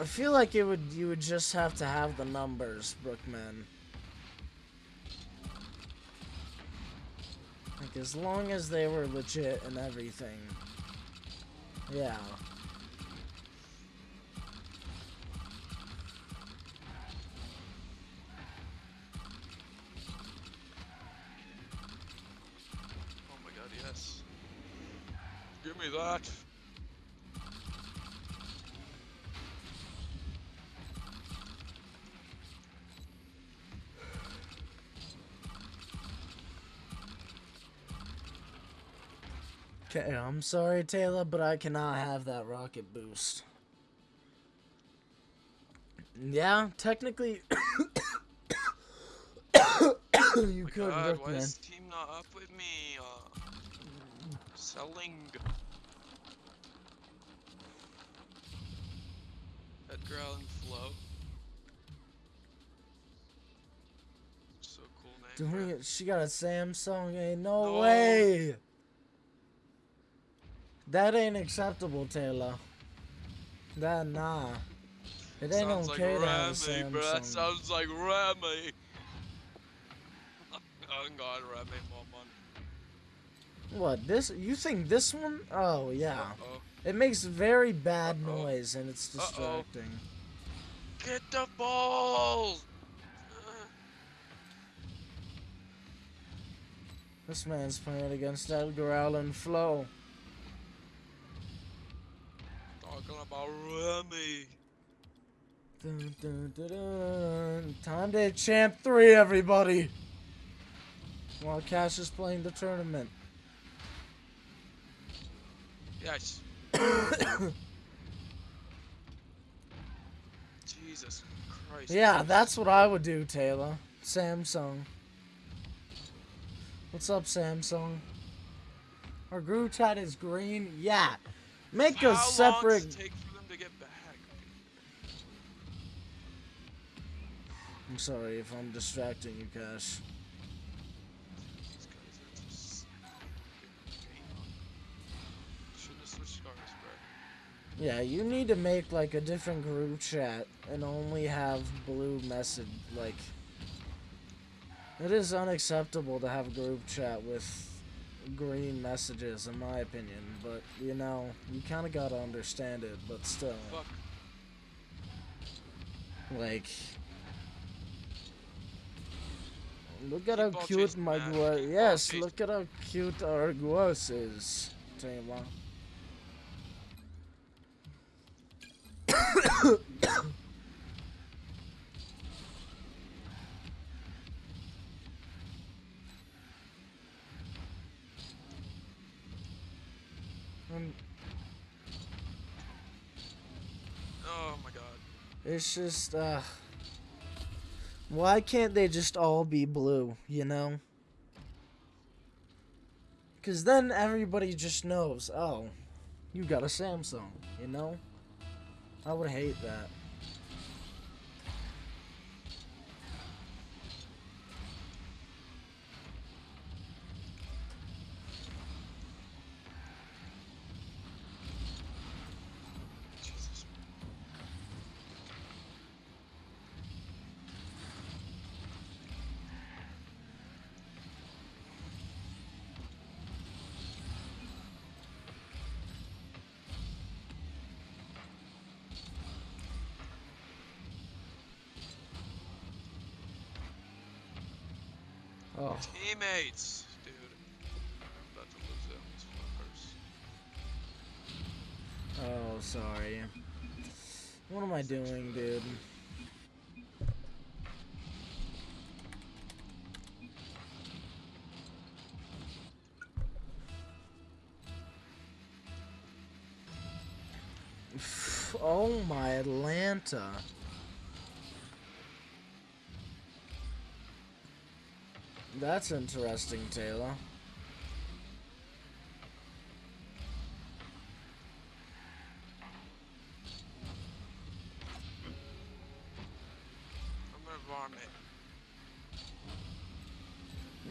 I feel like it would you would just have to have the numbers, Brookman. Like as long as they were legit and everything. Yeah.
Oh my god, yes. Give me that.
Okay, I'm sorry, Taylor, but I cannot have that rocket boost. Yeah, technically, you
Oh
could,
god, why is team not up with me? Uh, selling. Edgar Allan Flow. So cool name.
Doing it, she got a Samsung. Ain't no,
No.
way. That ain't acceptable, Taylor. That nah. It ain't
sounds like
okay to have a
Remy, bro. That sounds like Remy. oh god, Remy, mom
What this? You think this one? Oh yeah.
Uh-oh.
It makes very bad
Uh-oh.
noise and it's distracting.
Get the balls!
This man's playing against Edgar Allan Flo.
Talking about Remy.
Dun, dun, dun. Time to champ three, everybody. While Cash is playing the tournament.
Yes. Jesus Christ.
Yeah, that's what I would do, Taylor. Samsung. What's up, Samsung? Our group chat is green. Yeah. Make a separate.
does it take for them to get back?
I'm sorry if I'm distracting you, Cash.
Guys are just Shouldn't have switched cars, bro.
Yeah, you need to make like a different group chat and only have blue message. Like, it is unacceptable to have a group chat with green messages, in my opinion. But you know, you kind of gotta understand it. But still,
Fuck.
like, look at how
Keep ball
cute my. Gua- Yes, look at how cute our Guas is, Taylor. Um,
Oh my god.
It's just, uh. Why can't they just all be blue, you know? Because then everybody just knows, oh, you got a Samsung, you know? I would hate that.
Teammates, dude. I'm about to lose on these fuckers.
oh, sorry. What am I doing, dude? Oh my Atlanta. That's interesting, Taylor.
I'm gonna vomit.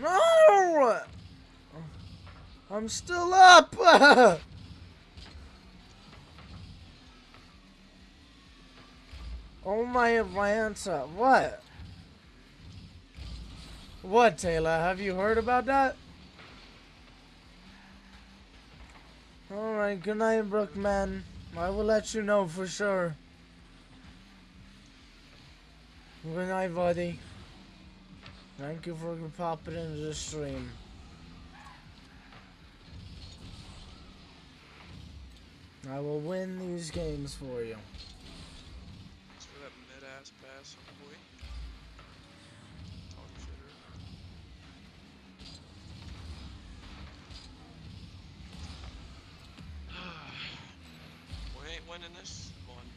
No! I'm still up! oh my Atlanta. What? What, Taylor? Have you heard about that? Alright, good night, Brookman. I will let you know for sure. Good night, buddy. Thank you for popping into the stream. I will win these games for you.
For that mid-ass pass, boy. Talk shitter. we ain't winning this one.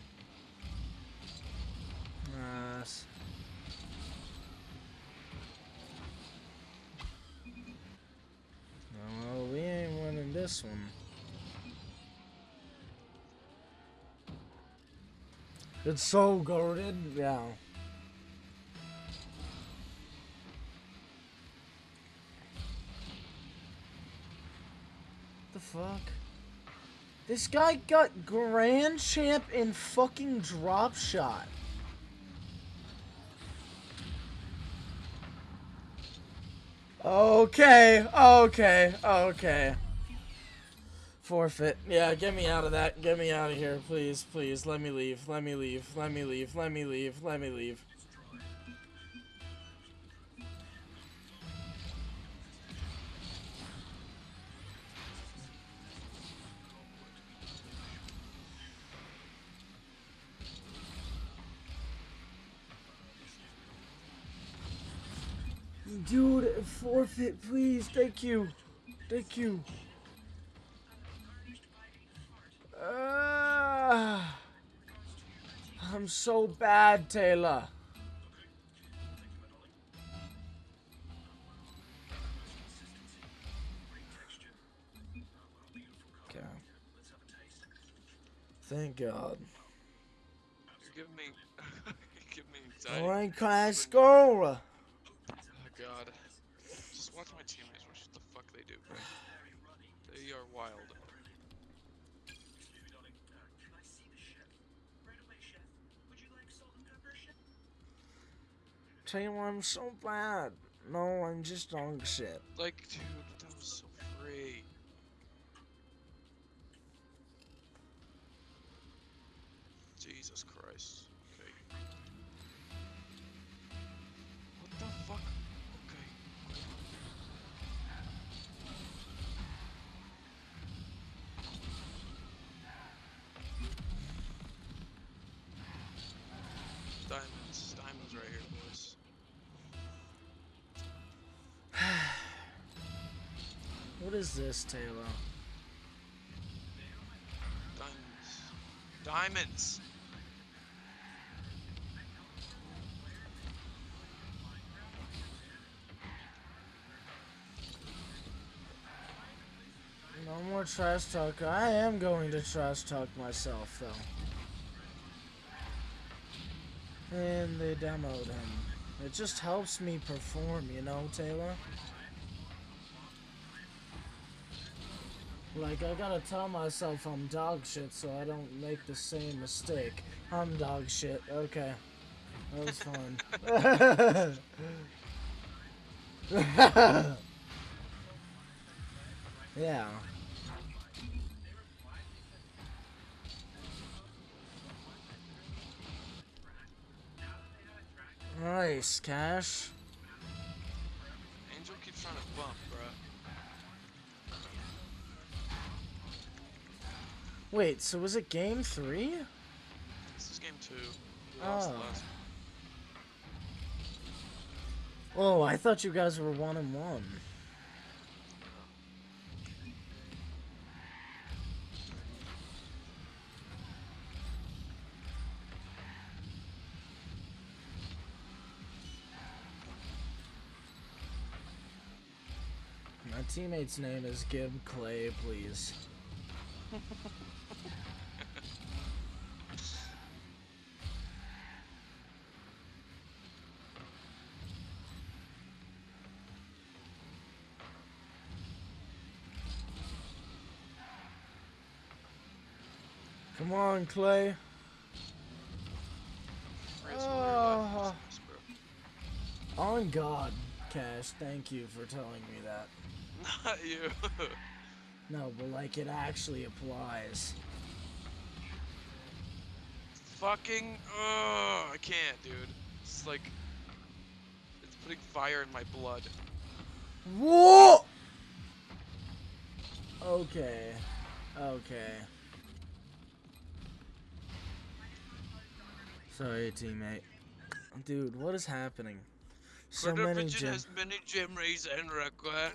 Yes. well, we ain't winning this one. It's so goaded, yeah. The fuck? This guy got Grand Champ in fucking drop shot. Okay, okay, okay. Forfeit. Yeah, get me out of that. Get me out of here, please, please. Let me leave. Let me leave. Let me leave. Let me leave. Let me leave. Dude, forfeit, please. Thank you. Thank you. Uh, I'm so bad, Taylor. Okay. Thank God.
You're giving me, you're giving me anxiety.
Alright, class, go!
Oh god. Just watch my teammates watch what the fuck they do, bro. They are wild.
I'm so bad. No, I'm just dog shit.
Like, dude, that was so free.
Is this, Taylor?
Diamonds. Diamonds!
No more trash talk. I am going to trash talk myself, though. And they demoed him. It just helps me perform, you know, Taylor? Like, I gotta tell myself I'm dog shit so I don't make the same mistake. I'm dog shit. Okay. That was fun. yeah. Nice, Cash. Wait, so was it game three?
This is game two. We
Oh. Oh, I thought you guys were one and one. My teammate's name is Gib Clay, please. Come on, Clay.
Race all your life
Oh. On God, Cash, thank you for telling me that.
Not you.
No, but like it actually applies.
Fucking. Oh, I can't, dude. It's like. It's putting fire in my blood.
Whoa! Okay. Okay. Sorry, teammate. Dude, what is happening? So many gym.
has many gym rays and record.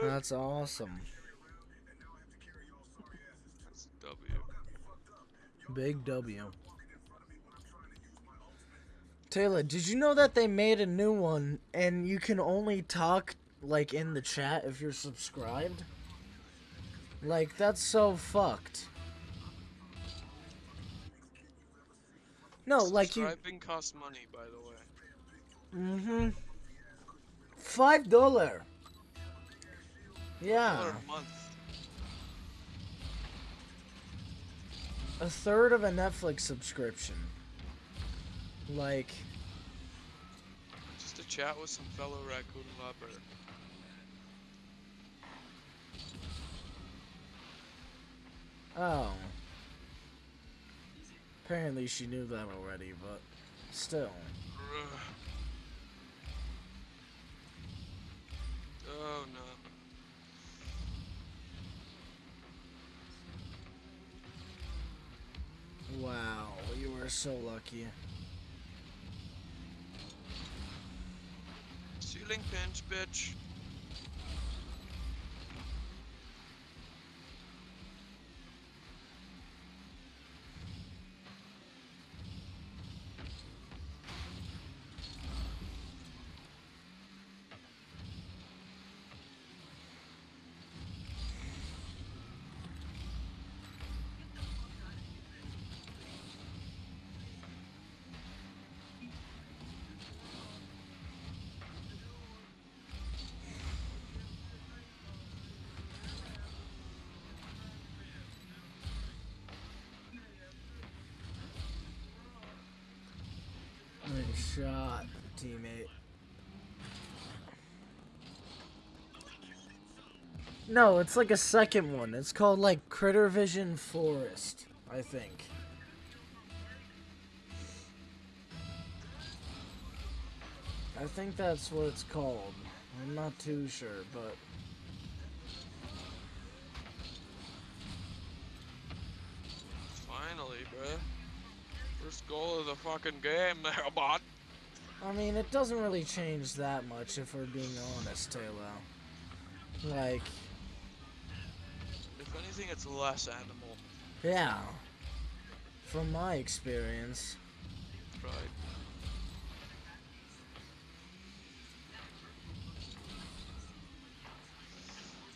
That's awesome.
That's W.
Big W. Taylor, did you know that they made a new one and you can only talk like in the chat if you're subscribed? Like that's so fucked. No, like you
Subscribing costs money, by the way.
Mm-hmm. 5 dollar. Yeah.
A month.
a third of a Netflix subscription. Like,
Just to chat with some fellow raccoon lover.
oh. Apparently she knew that already, but still.
Oh no.
Wow, you were so lucky.
Ceiling pinch, bitch.
Shot, teammate. No, it's like a second one. It's called like Critter Vision Forest, I think. I think that's what it's called. I'm not too sure, but
Finally, bruh. First goal of the fucking game there, bot.
I mean, it doesn't really change that much if we're being honest, Taylor. Like,
If anything, it's less animal.
yeah. From my experience.
Right.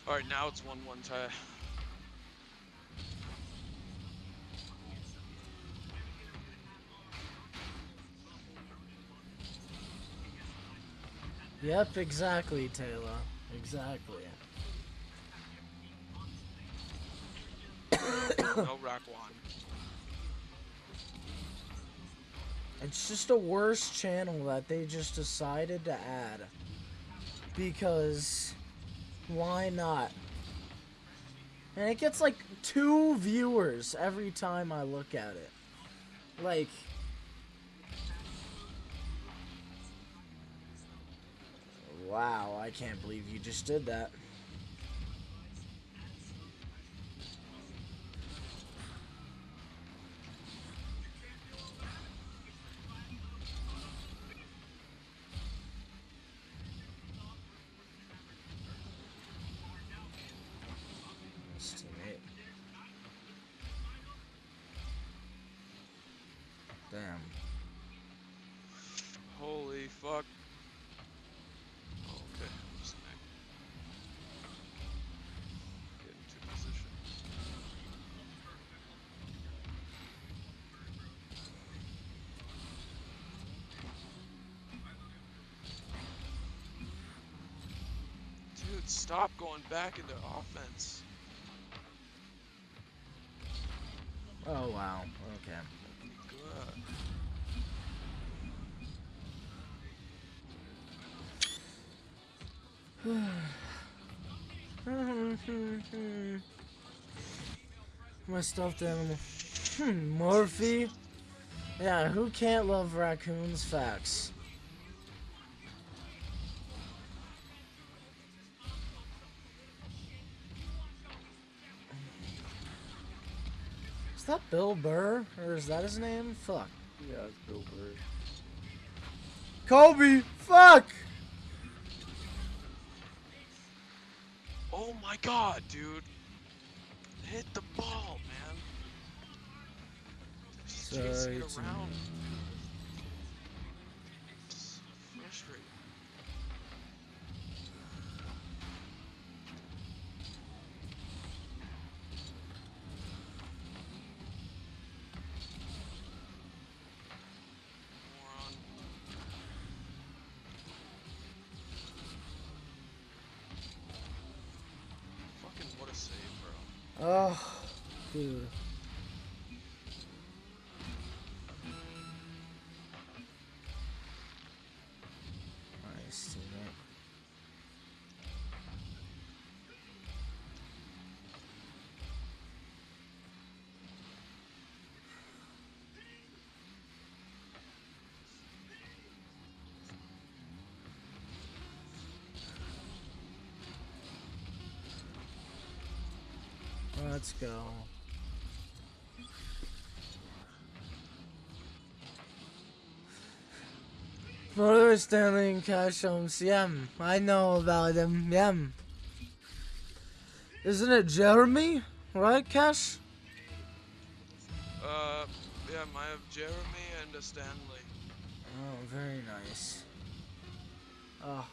Alright, now it's 1 1 tie.
Yep, exactly, Taylor. Exactly.
no rock one.
It's just a worse channel that they just decided to add. Because why not? And it gets like two viewers every time I look at it. Like Wow, I can't believe you just did that.
Stop going back into offense.
Oh wow. Okay.
God.
My stuffed animal. Hmm, Murphy. Yeah, who can't love raccoons? Facts. Bill Burr? Or is that his name? Fuck.
Yeah, it's Bill Burr.
Kobe! Fuck!
Oh my god, dude. Hit the ball, man. Just chasing it
Sorry,
around.
Let's go. Brother Stanley and Cash Holmes, yeah, I know about him, yeah. Isn't it Jeremy? Right, Cash?
Uh, yeah, I have Jeremy and a Stanley.
Oh, very nice. Oh,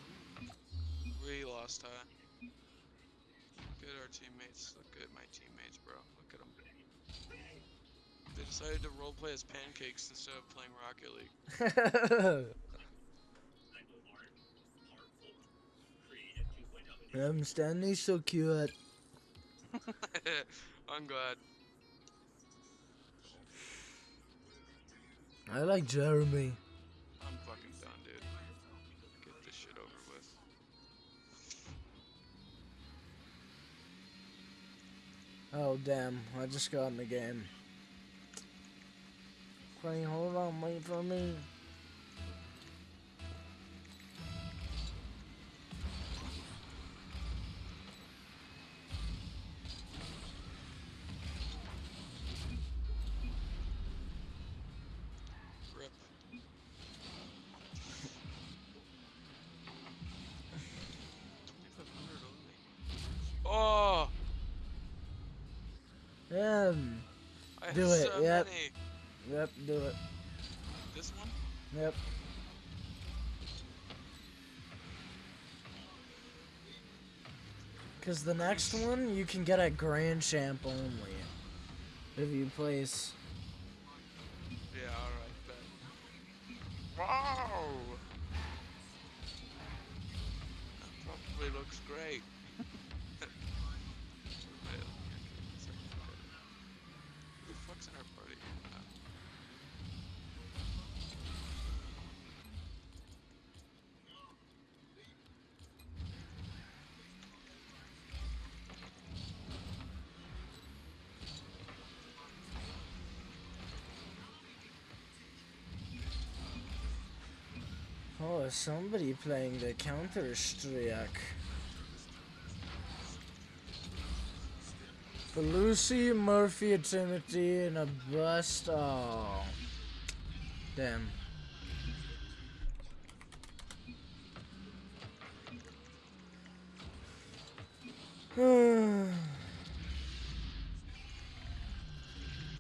We lost, huh? Look at our teammates. Look at my teammates, bro. Look at them. They decided to roleplay as pancakes instead of playing Rocket League.
I'm Stanley's so cute.
I'm glad.
I like Jeremy. Oh, damn, I just got in the game. Wait, hold on, wait for me. Do it,
so
yep.
many.
yep, do it.
This one?
Yep. Cause the next one you can get at Grand Champ only. If you place
Yeah, alright, bet. Wow! That probably looks great.
Is somebody playing the Counter Strike. For Lucy, Murphy, Timothy, and a bust. Oh. Damn.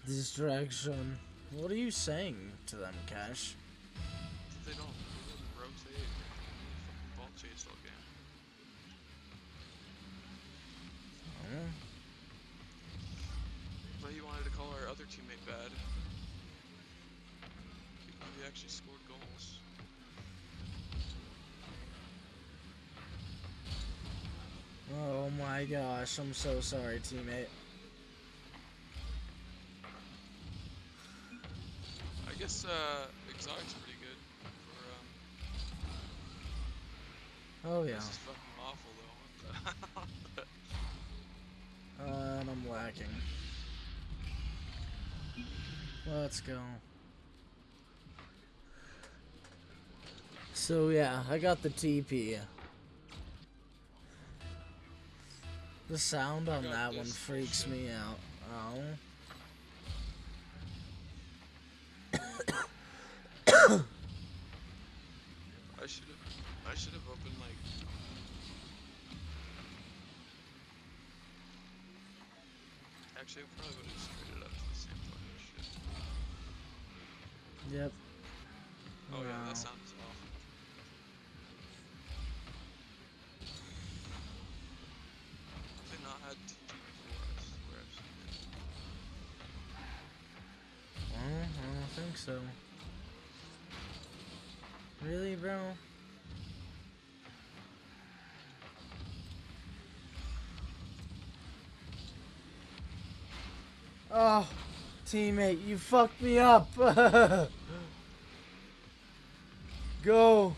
Distraction. What are you saying to them, Cash?
Ball game. But he wanted to call our other teammate bad. Even though he actually scored goals.
Oh my gosh, I'm so sorry, teammate.
I guess uh, Exotic's pretty good for um.
Oh yeah.
This is fucking awful though. What uh,
and I'm lacking. Let's go. So yeah, I got the TP. The sound on that one freaks
bullshit.
me out. Oh.
I should have. I should have opened like. Actually, I probably would have just traded up to the same fucking shit.
Yep.
Oh yeah, that sounds awful. Have they not had TT before? I swear I've seen it.
Well, I don't think so. Really, bro? Oh, teammate, you fucked me up. Go.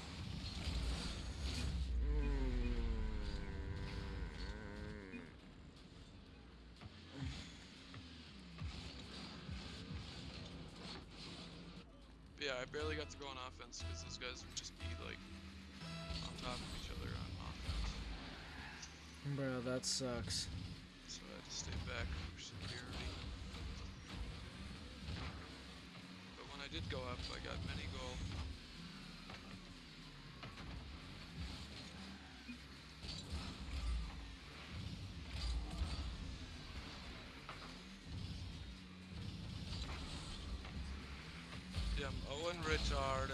I'm Owen Richard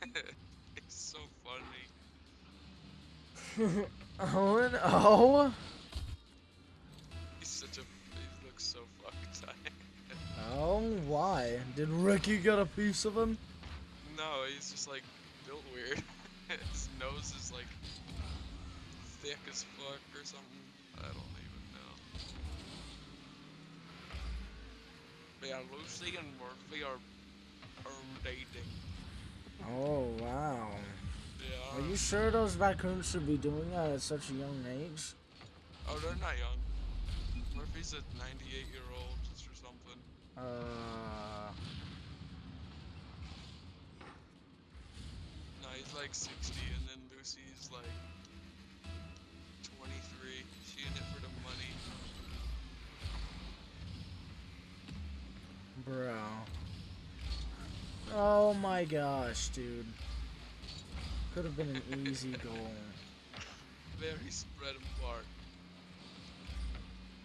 it's so funny.
Owen, oh?
He's such a. He looks so fucking tired.
Oh, why? Did Ricky get a piece of him?
No, he's just like built weird. His nose is like thick as fuck or something. I don't even know. Yeah, Lucy and Murphy are are dating.
Oh, wow.
Yeah.
Are you sure those raccoons should be doing that at such a young age?
Oh, they're not young. Murphy's a 98 year old or something.
Uh,
No, he's like 60, and then Lucy's like
bro. Oh my gosh, dude. Could have been an easy goal.
Very spread apart.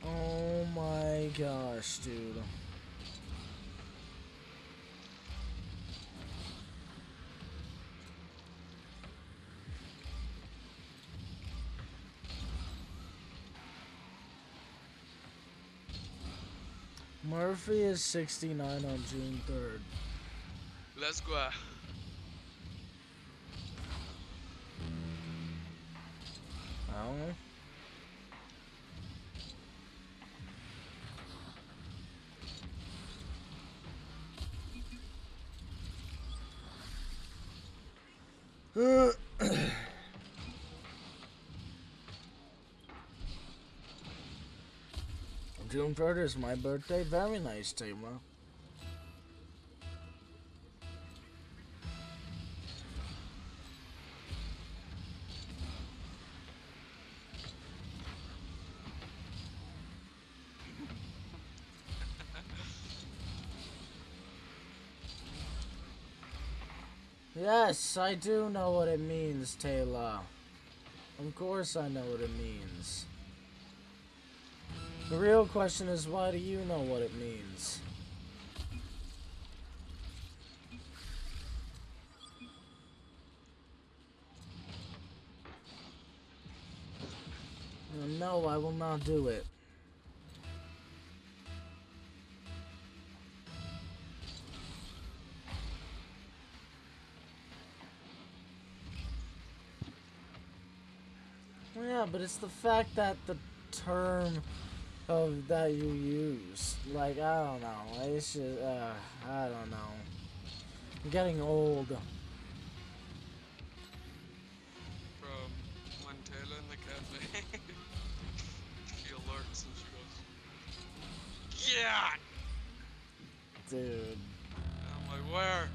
Oh my gosh, dude. Murphy is 69 on June 3rd.
Let's go.
Oh. June 3rd is my birthday. Very nice, Taylor. Yes, I do know what it means, Taylor. Of course I know what it means. The real question is why do you know what it means? No, I will not do it. Yeah, but it's the fact that the term of that you use. Like, I don't know. It's just, uh, I don't know. I'm getting old.
From
when Taylor in the cafe, she alerts and she goes, Yeah! Dude. I'm like, where?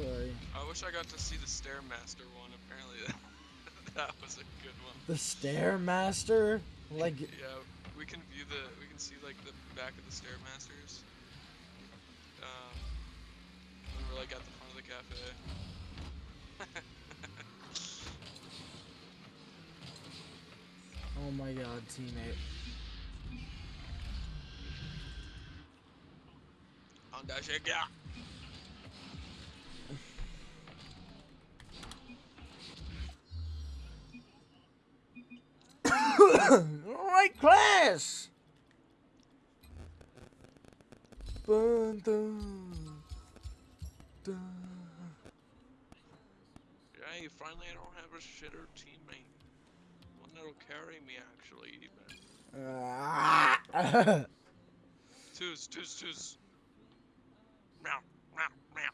Sorry.
I wish I got to see the Stairmaster one. Apparently, that was a good one.
The Stairmaster? Like,
Yeah, we can view the, we can see like the back of the Stairmasters. Um, when we're like at the front of the cafe.
oh my god, teammate.
On that shit, yeah.
Class! Dun, dun, dun.
Hey, finally I don't have a shitter teammate. One that'll carry me actually even. Twos, twos, twos. Meow, meow, meow.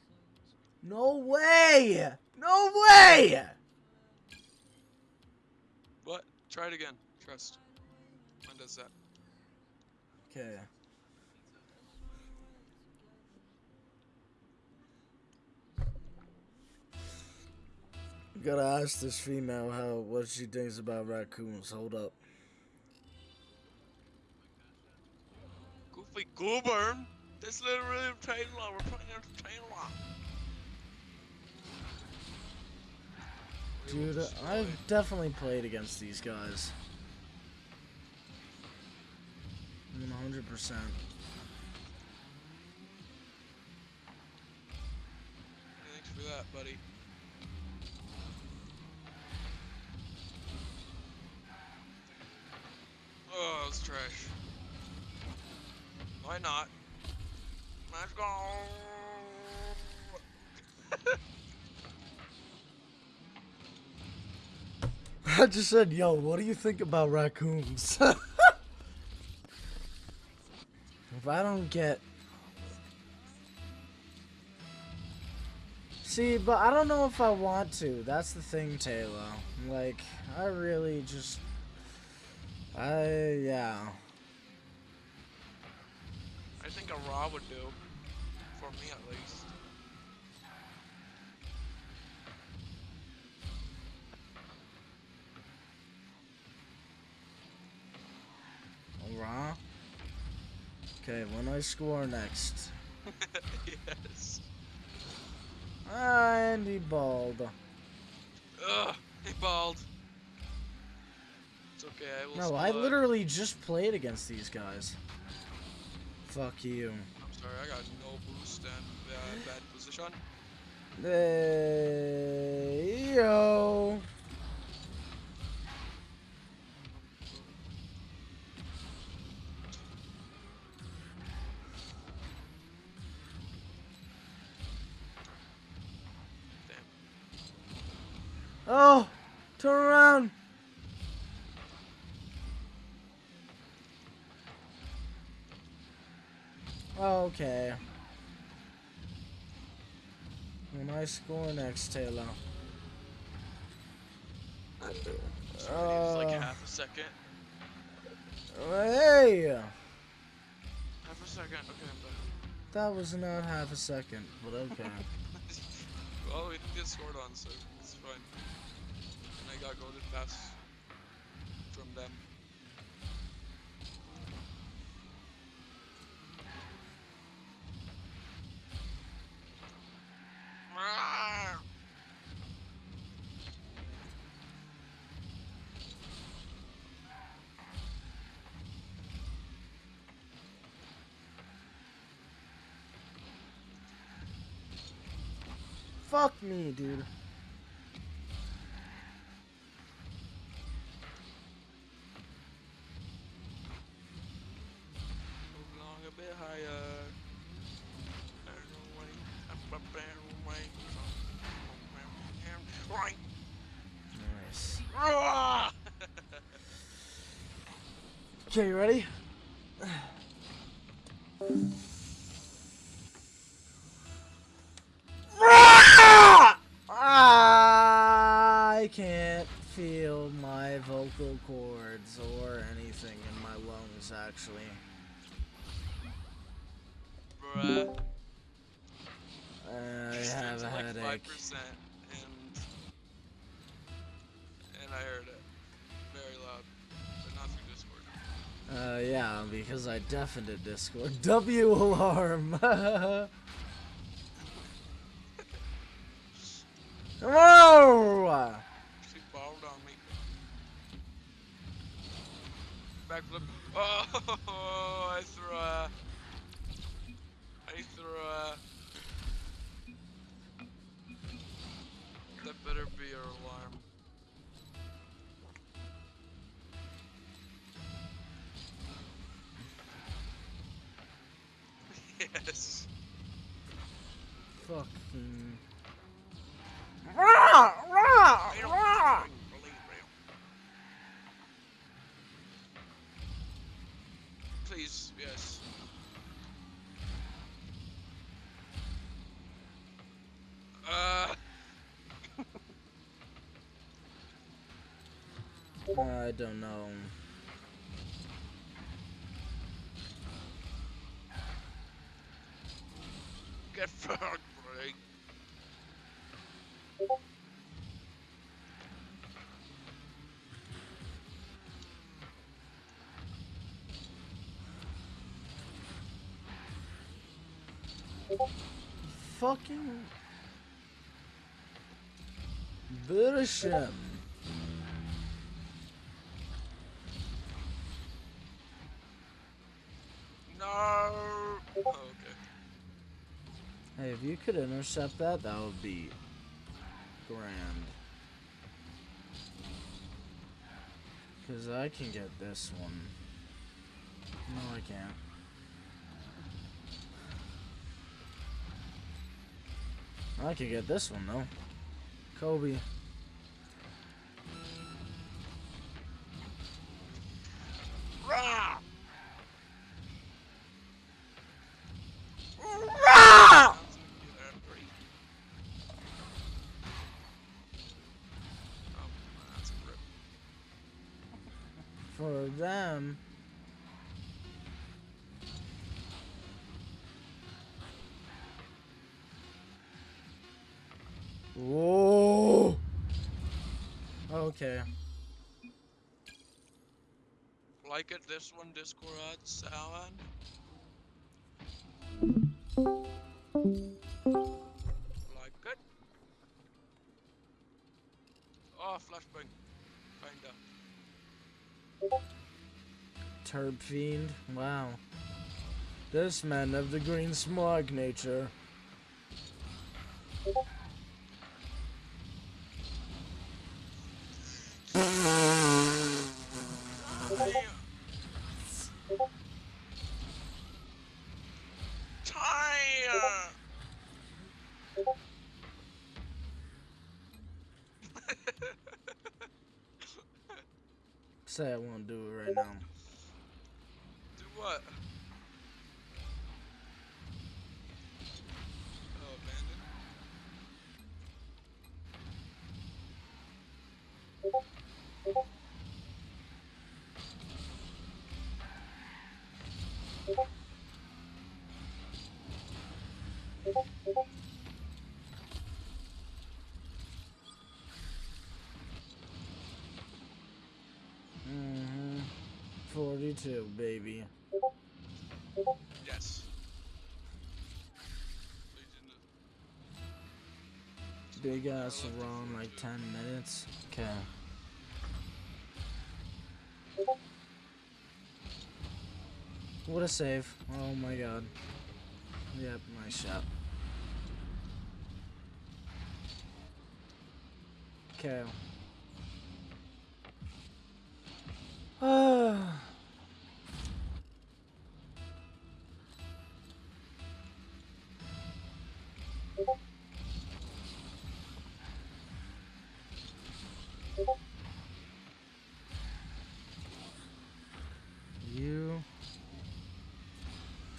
no way! No way!
What? Try it again. Trust. Mine does that.
Okay. Gotta ask this female how what she thinks about raccoons. Hold up.
Goofy goober. This little really Taylor. We're playing against Taylor.
Dude, I've definitely played against these guys. 100%.
Thanks for that, buddy. Oh, it's trash. Why not? Let's go.
I just said, yo, what do you think about raccoons? if I don't get. See, but I don't know if I want to. That's the thing, Taylor. Like, I really just. I. Yeah.
I think a raw would do. For me at least.
Raw? Okay, when I score next.
yes.
And he balled.
Ugh, he balled. It's okay, I will
No, I literally just played against these guys. Fuck you.
I'm sorry, I got no boost and uh, bad position.
Hey, yo. Oh, turn around. Okay. I score next, Taylor.
It's like
Uh,
half a second.
hey!
Half a second. Okay.
That was not half a second, but okay.
well, we get scored on, so I pass from them.
Fuck me, dude. Okay, you ready? Ah! I can't feel my vocal cords or anything in my lungs, actually.
Bruh.
I have a
like
headache.
5% and and I heard it
Uh, yeah, because I deafened at Discord. W alarm! Whoa!
She balled on me. Backflip. Oh, I threw. I threw a. That better be your alarm.
Fucking. Rah! Rah! Rah!
Please, yes. Uh,
I don't know.
get fucked,
Fucking.
No. Oh, okay.
Hey, if you could intercept that, that would be grand. Because I can get this one. No, I can't. I can get this one, though. Kobe. Okay.
Like it, this one, Discord, Alan? Like it? Oh, flashbang. Kinda.
Turb fiend. Wow. This man of the green smog nature. Mm-hmm. 42, baby.
Yes.
Big ass around like 10 minutes. Okay. What a save. Oh my god. Yep, nice shot. Okay. you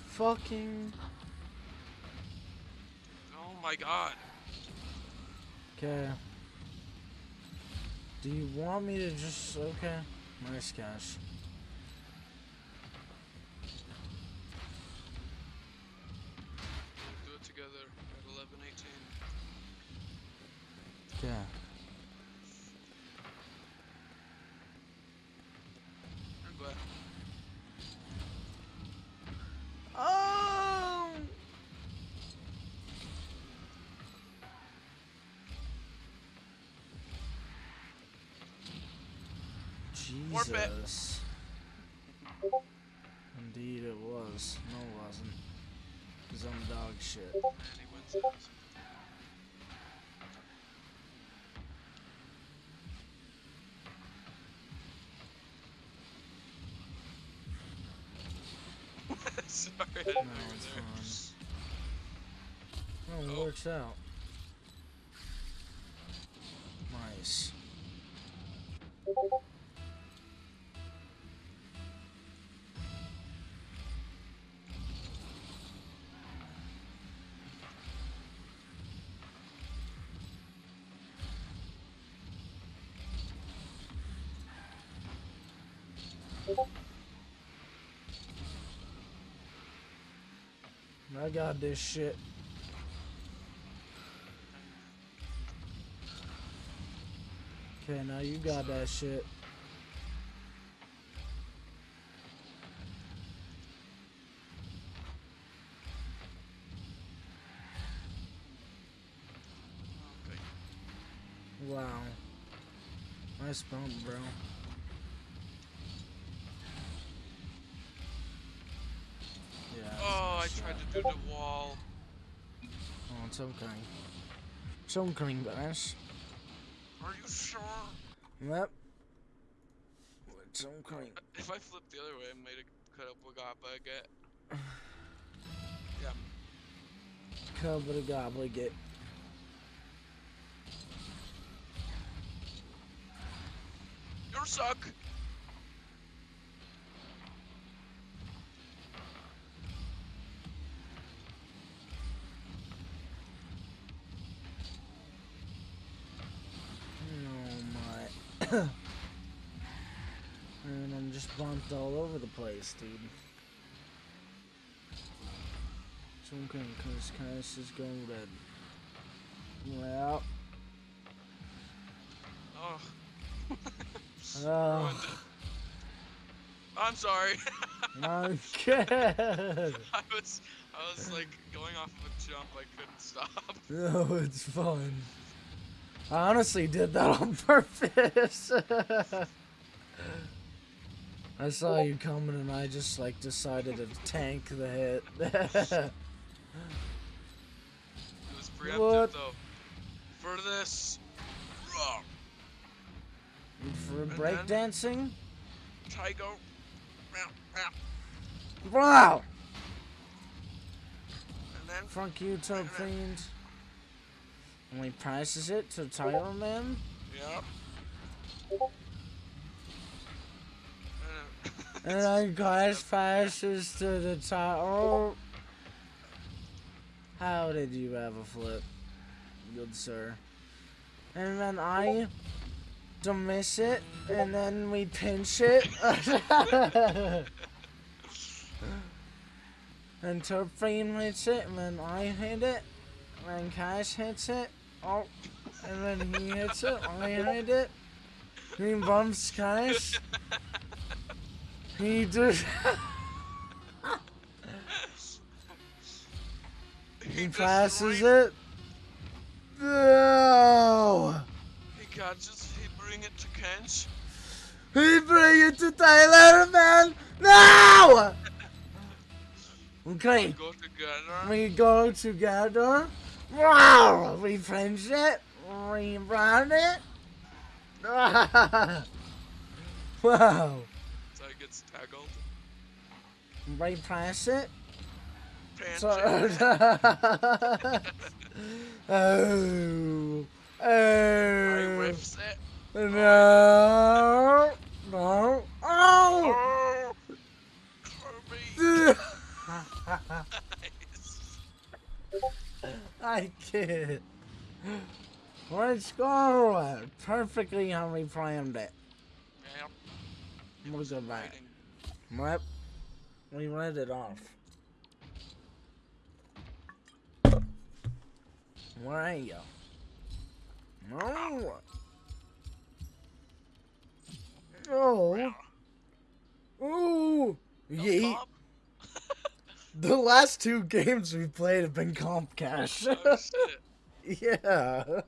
fucking
Oh my god.
Okay. Do you want me to just okay? Nice cash.
Do it together at 11:18.
Okay.
I'm glad.
Oh.
Bet.
Indeed it was. No it wasn't. Cause I'm dog shit.
And he wins it. Sorry, I didn't know
No, it's
there.
Oh, it
Oh.
works out. I got this shit. Okay, now you got that shit. Wow. Nice bump, bro. It's okay. It's okay, guys.
Are you sure?
Yep. It's okay.
If I flip the other way, I might have cut up got back at. Yeah.
Cover the goblet.
You suck.
And I'm just bumped all over the place, dude. It's okay, cause Cass is going red. Well,
Oh.
oh.
I'm sorry.
okay.
I was, I was like going off of a jump. I couldn't stop.
No, it's fine. I honestly did that on purpose. I saw you coming and I just like decided to tank the hit.
It was preemptive
What?
though. For this, Raw.
For breakdancing?
Meow.
Wow!
And then
Fuck you, Toad Fiend. And he prices it to Title Man?
Yep.
And then Glass passes to the title. How did you have a flip? Good sir. And then I don't miss it, and then we pinch it. and Turfine hits it, and then I hit it, and then Cash hits it. Oh, and then he hits it, I hit it. He bumps Cash. He just. he passes it. No!
He catches. He bring it to Kench.
He bring it to Tyler, man! No! Okay,
Go together.
we go together. Wow! We it. We run it. wow!
So he gets tackled.
We press it. So. Oh. Oh.
whiffs it.
No. No. Oh.
Oh! Kirby! nice.
I can't. Let's go. Perfectly how we planned it.
Yep. It
at that.
writing.
Yep. We read it off. Where are you? Oh. No. Oh. Ooh.
No
Yeet. The last two games we played have been comp cash.
Oh
yeah.
Oh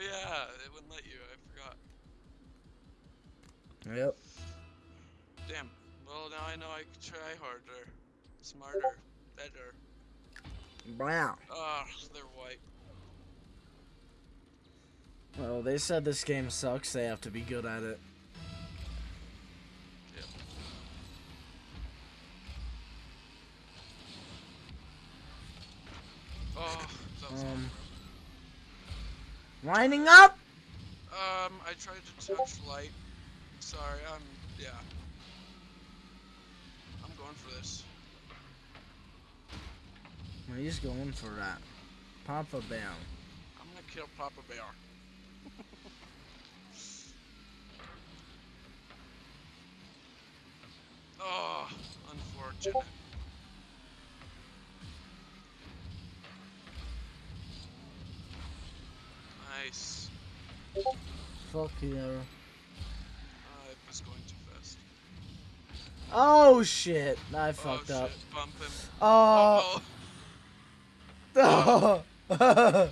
yeah, it wouldn't let you. I forgot.
Yep.
Damn. Well, now I know I can try harder, smarter, better.
Wow.
Ah, they're white.
Well, they said this game sucks. They have to be good at it.
Yep. Oh, that was
Um. Lining up.
Um, I tried to touch light. Sorry, I'm yeah. I'm going for this.
Well, he's going for that. Papa Bear.
I'm gonna kill Papa Bear. oh, unfortunate. Nice.
Fuck you.
I was going too fast.
Oh shit! I oh, fucked
oh,
up.
Shit. Bump him.
Oh.
Uh-oh.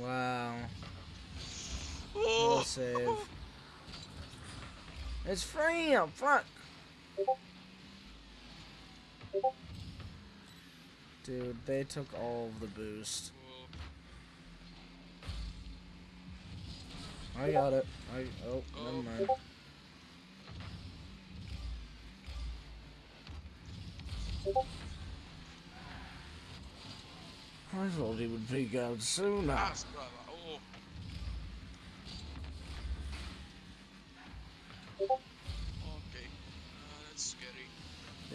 wow.
Oh.
Save. It's free. Oh, fuck. Dude, they took all of the boost. I got it. I oh, never mind. I thought he would peek out sooner.
Oh. Okay. Uh, that's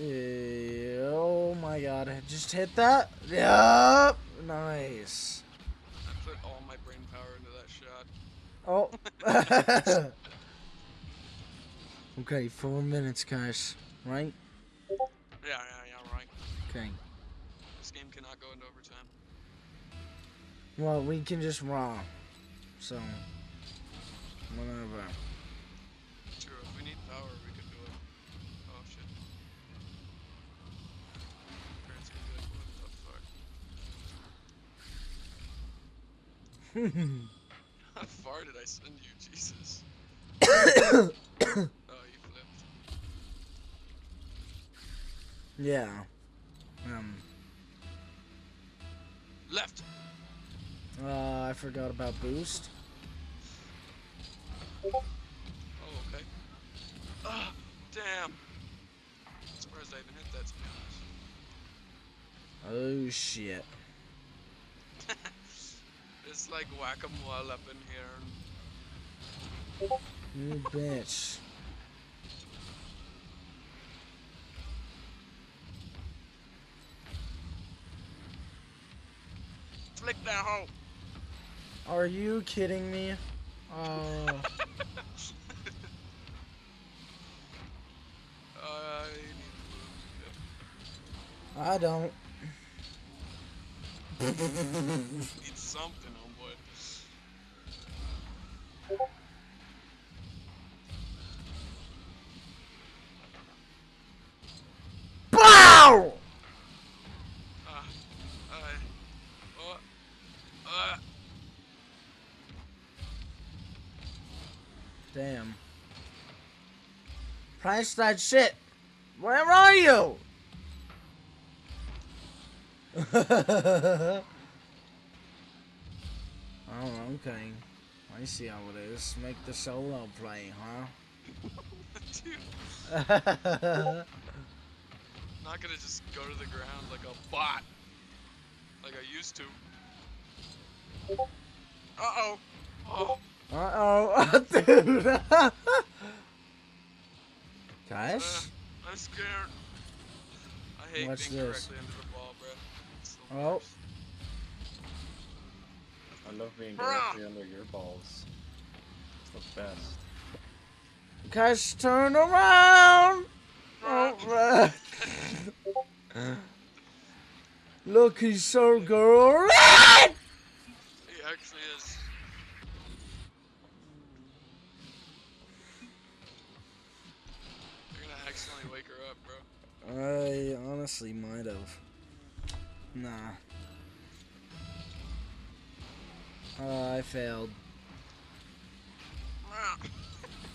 oh my god, just hit that. Yup. Nice.
I put all my brain power into that shot.
Oh. okay, four minutes, guys. Right?
Yeah, yeah, yeah, right.
Okay.
This game cannot go into overtime.
Well, we can just raw. So, whatever.
True, if we need power, we could do it. Oh shit. Parents can be like, what the fuck? How far did I send you, Jesus? oh, you flipped.
yeah. Um.
Left!
Uh, I forgot about boost.
Oh, okay. Ah, damn! Surprised I even hit that, to be honest.
Oh shit.
It's like whack-a-mole up in here.
You bitch.
Flick that hoe!
Are you kidding me? Oh.
I need
I don't.
Need something.
BOW!
I,
Damn. Price that shit. Where are you? oh, okay. I see how it is. Make the solo play, huh?
I'm not gonna just go to the ground like a bot. Like I used to. Uh-oh. Oh.
Uh-oh, dude. Guys?
Uh, I'm scared. I hate
Watch
being
this.
directly under the ball, bro.
Oh.
worst.
I love being
Bruh.
directly under your balls. It's the best.
Guys, turn around! Oh, Look, he's so good.
He actually is. You're gonna accidentally wake her up, bro.
I honestly might have. Nah. Uh, I failed.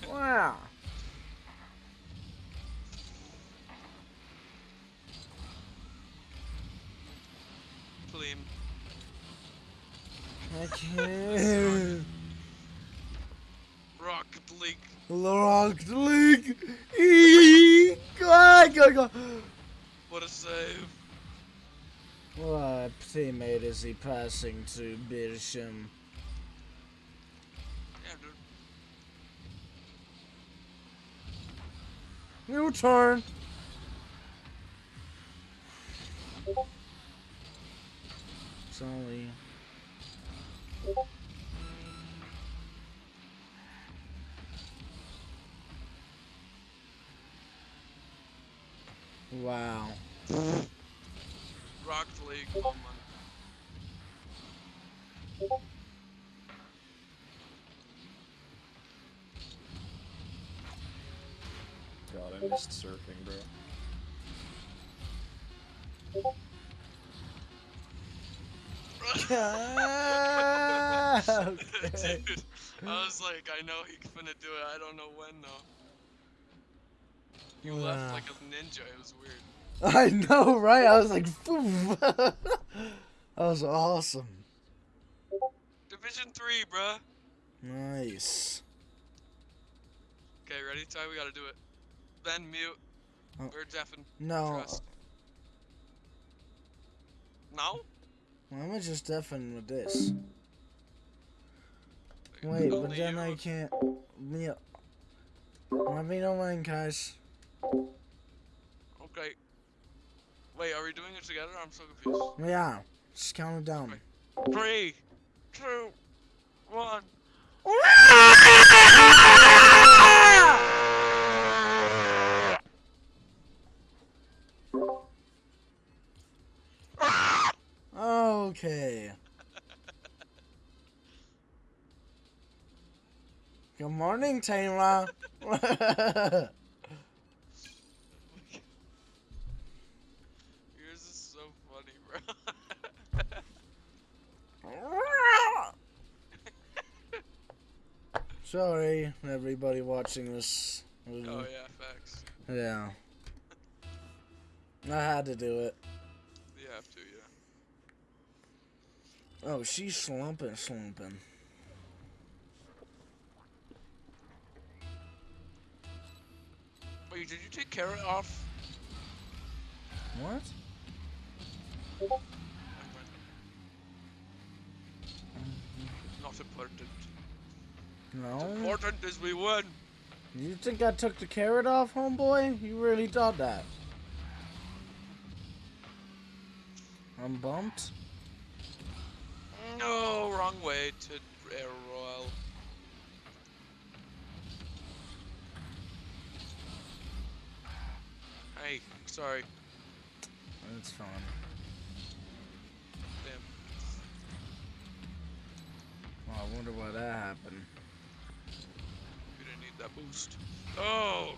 Wow.
Pleem.
I can't.
Rocket League.
Locked league. Eee. Go, go, go.
What a save.
What teammate is he passing to Birsham?
Yeah, dude.
New turn. Sorry. Wow.
Rocket League. Oh, man.
God, I missed surfing, bro.
okay.
Dude, I was like, I know he's gonna do it. I don't know when though. You left like a ninja. It was weird.
I know, right? I was like, "Poof." that was awesome.
Division three, bruh.
Nice.
Okay, ready? Ty, we gotta do it. Ben, mute.
Oh.
We're deafened.
No,
Trust. No?
I'm gonna just deafen with this. Wait, but then
you.
I can't. Yeah. Let me know when, guys.
Okay. Wait, are we doing it together? I'm so confused.
Yeah, just count it down.
Three, two, one.
Okay. Good morning, Taylor.
Yours is so funny, bro.
Sorry, everybody watching this.
oh yeah, facts.
Yeah. I had to do it.
You have to, yeah.
Oh, she's slumping, slumping.
Wait, did you take carrot off?
What?
Not important.
No.
Important is we win.
You think I took the carrot off, homeboy? You really thought that? I'm bumped.
No, wrong way to air roll. Hey, sorry.
That's fine.
Damn.
Well, I wonder why that happened.
You didn't need that boost. Oh!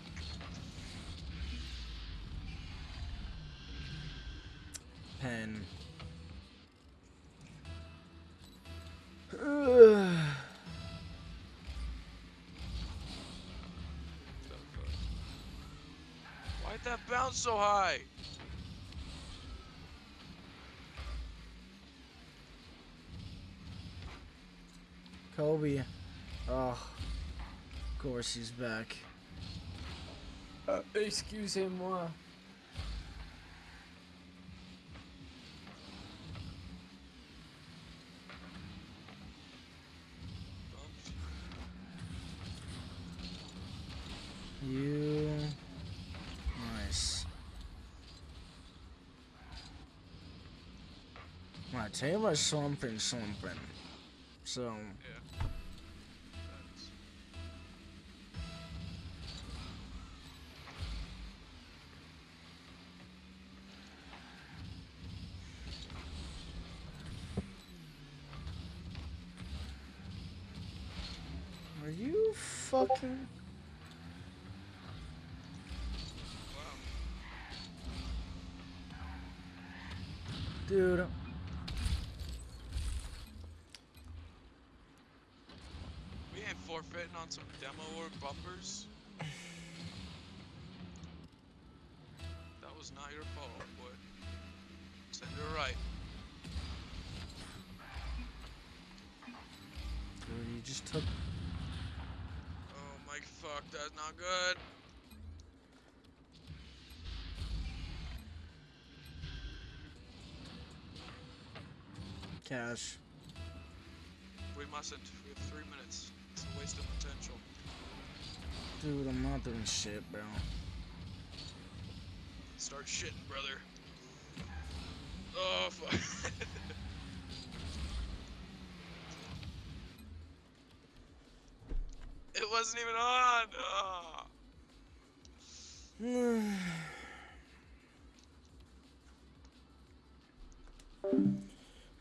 Pen.
Why'd that bounce so high?
Kobe. Oh course he's back. Uh, excusez-moi. You...
Nice. Right,
tell you slumping,
slumping. So... Yeah. On some demo or bumpers. That was not your fault, boy. Send her right.
Dude, you just took.
Oh my fuck, that's not good.
Cash.
We mustn't. We have three minutes. It's a waste of potential.
Dude, I'm not doing shit, bro.
Start shitting, brother. Oh fuck. it wasn't even on. Oh.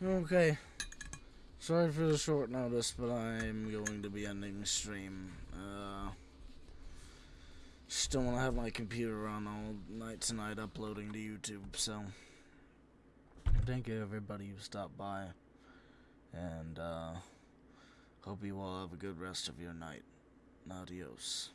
okay. Sorry for the short notice, but I'm going to be ending the stream. Uh, just don't want to have my computer on all night tonight uploading to YouTube, so. Thank you, everybody who stopped by. And, uh, hope you all have a good rest of your night. Adios.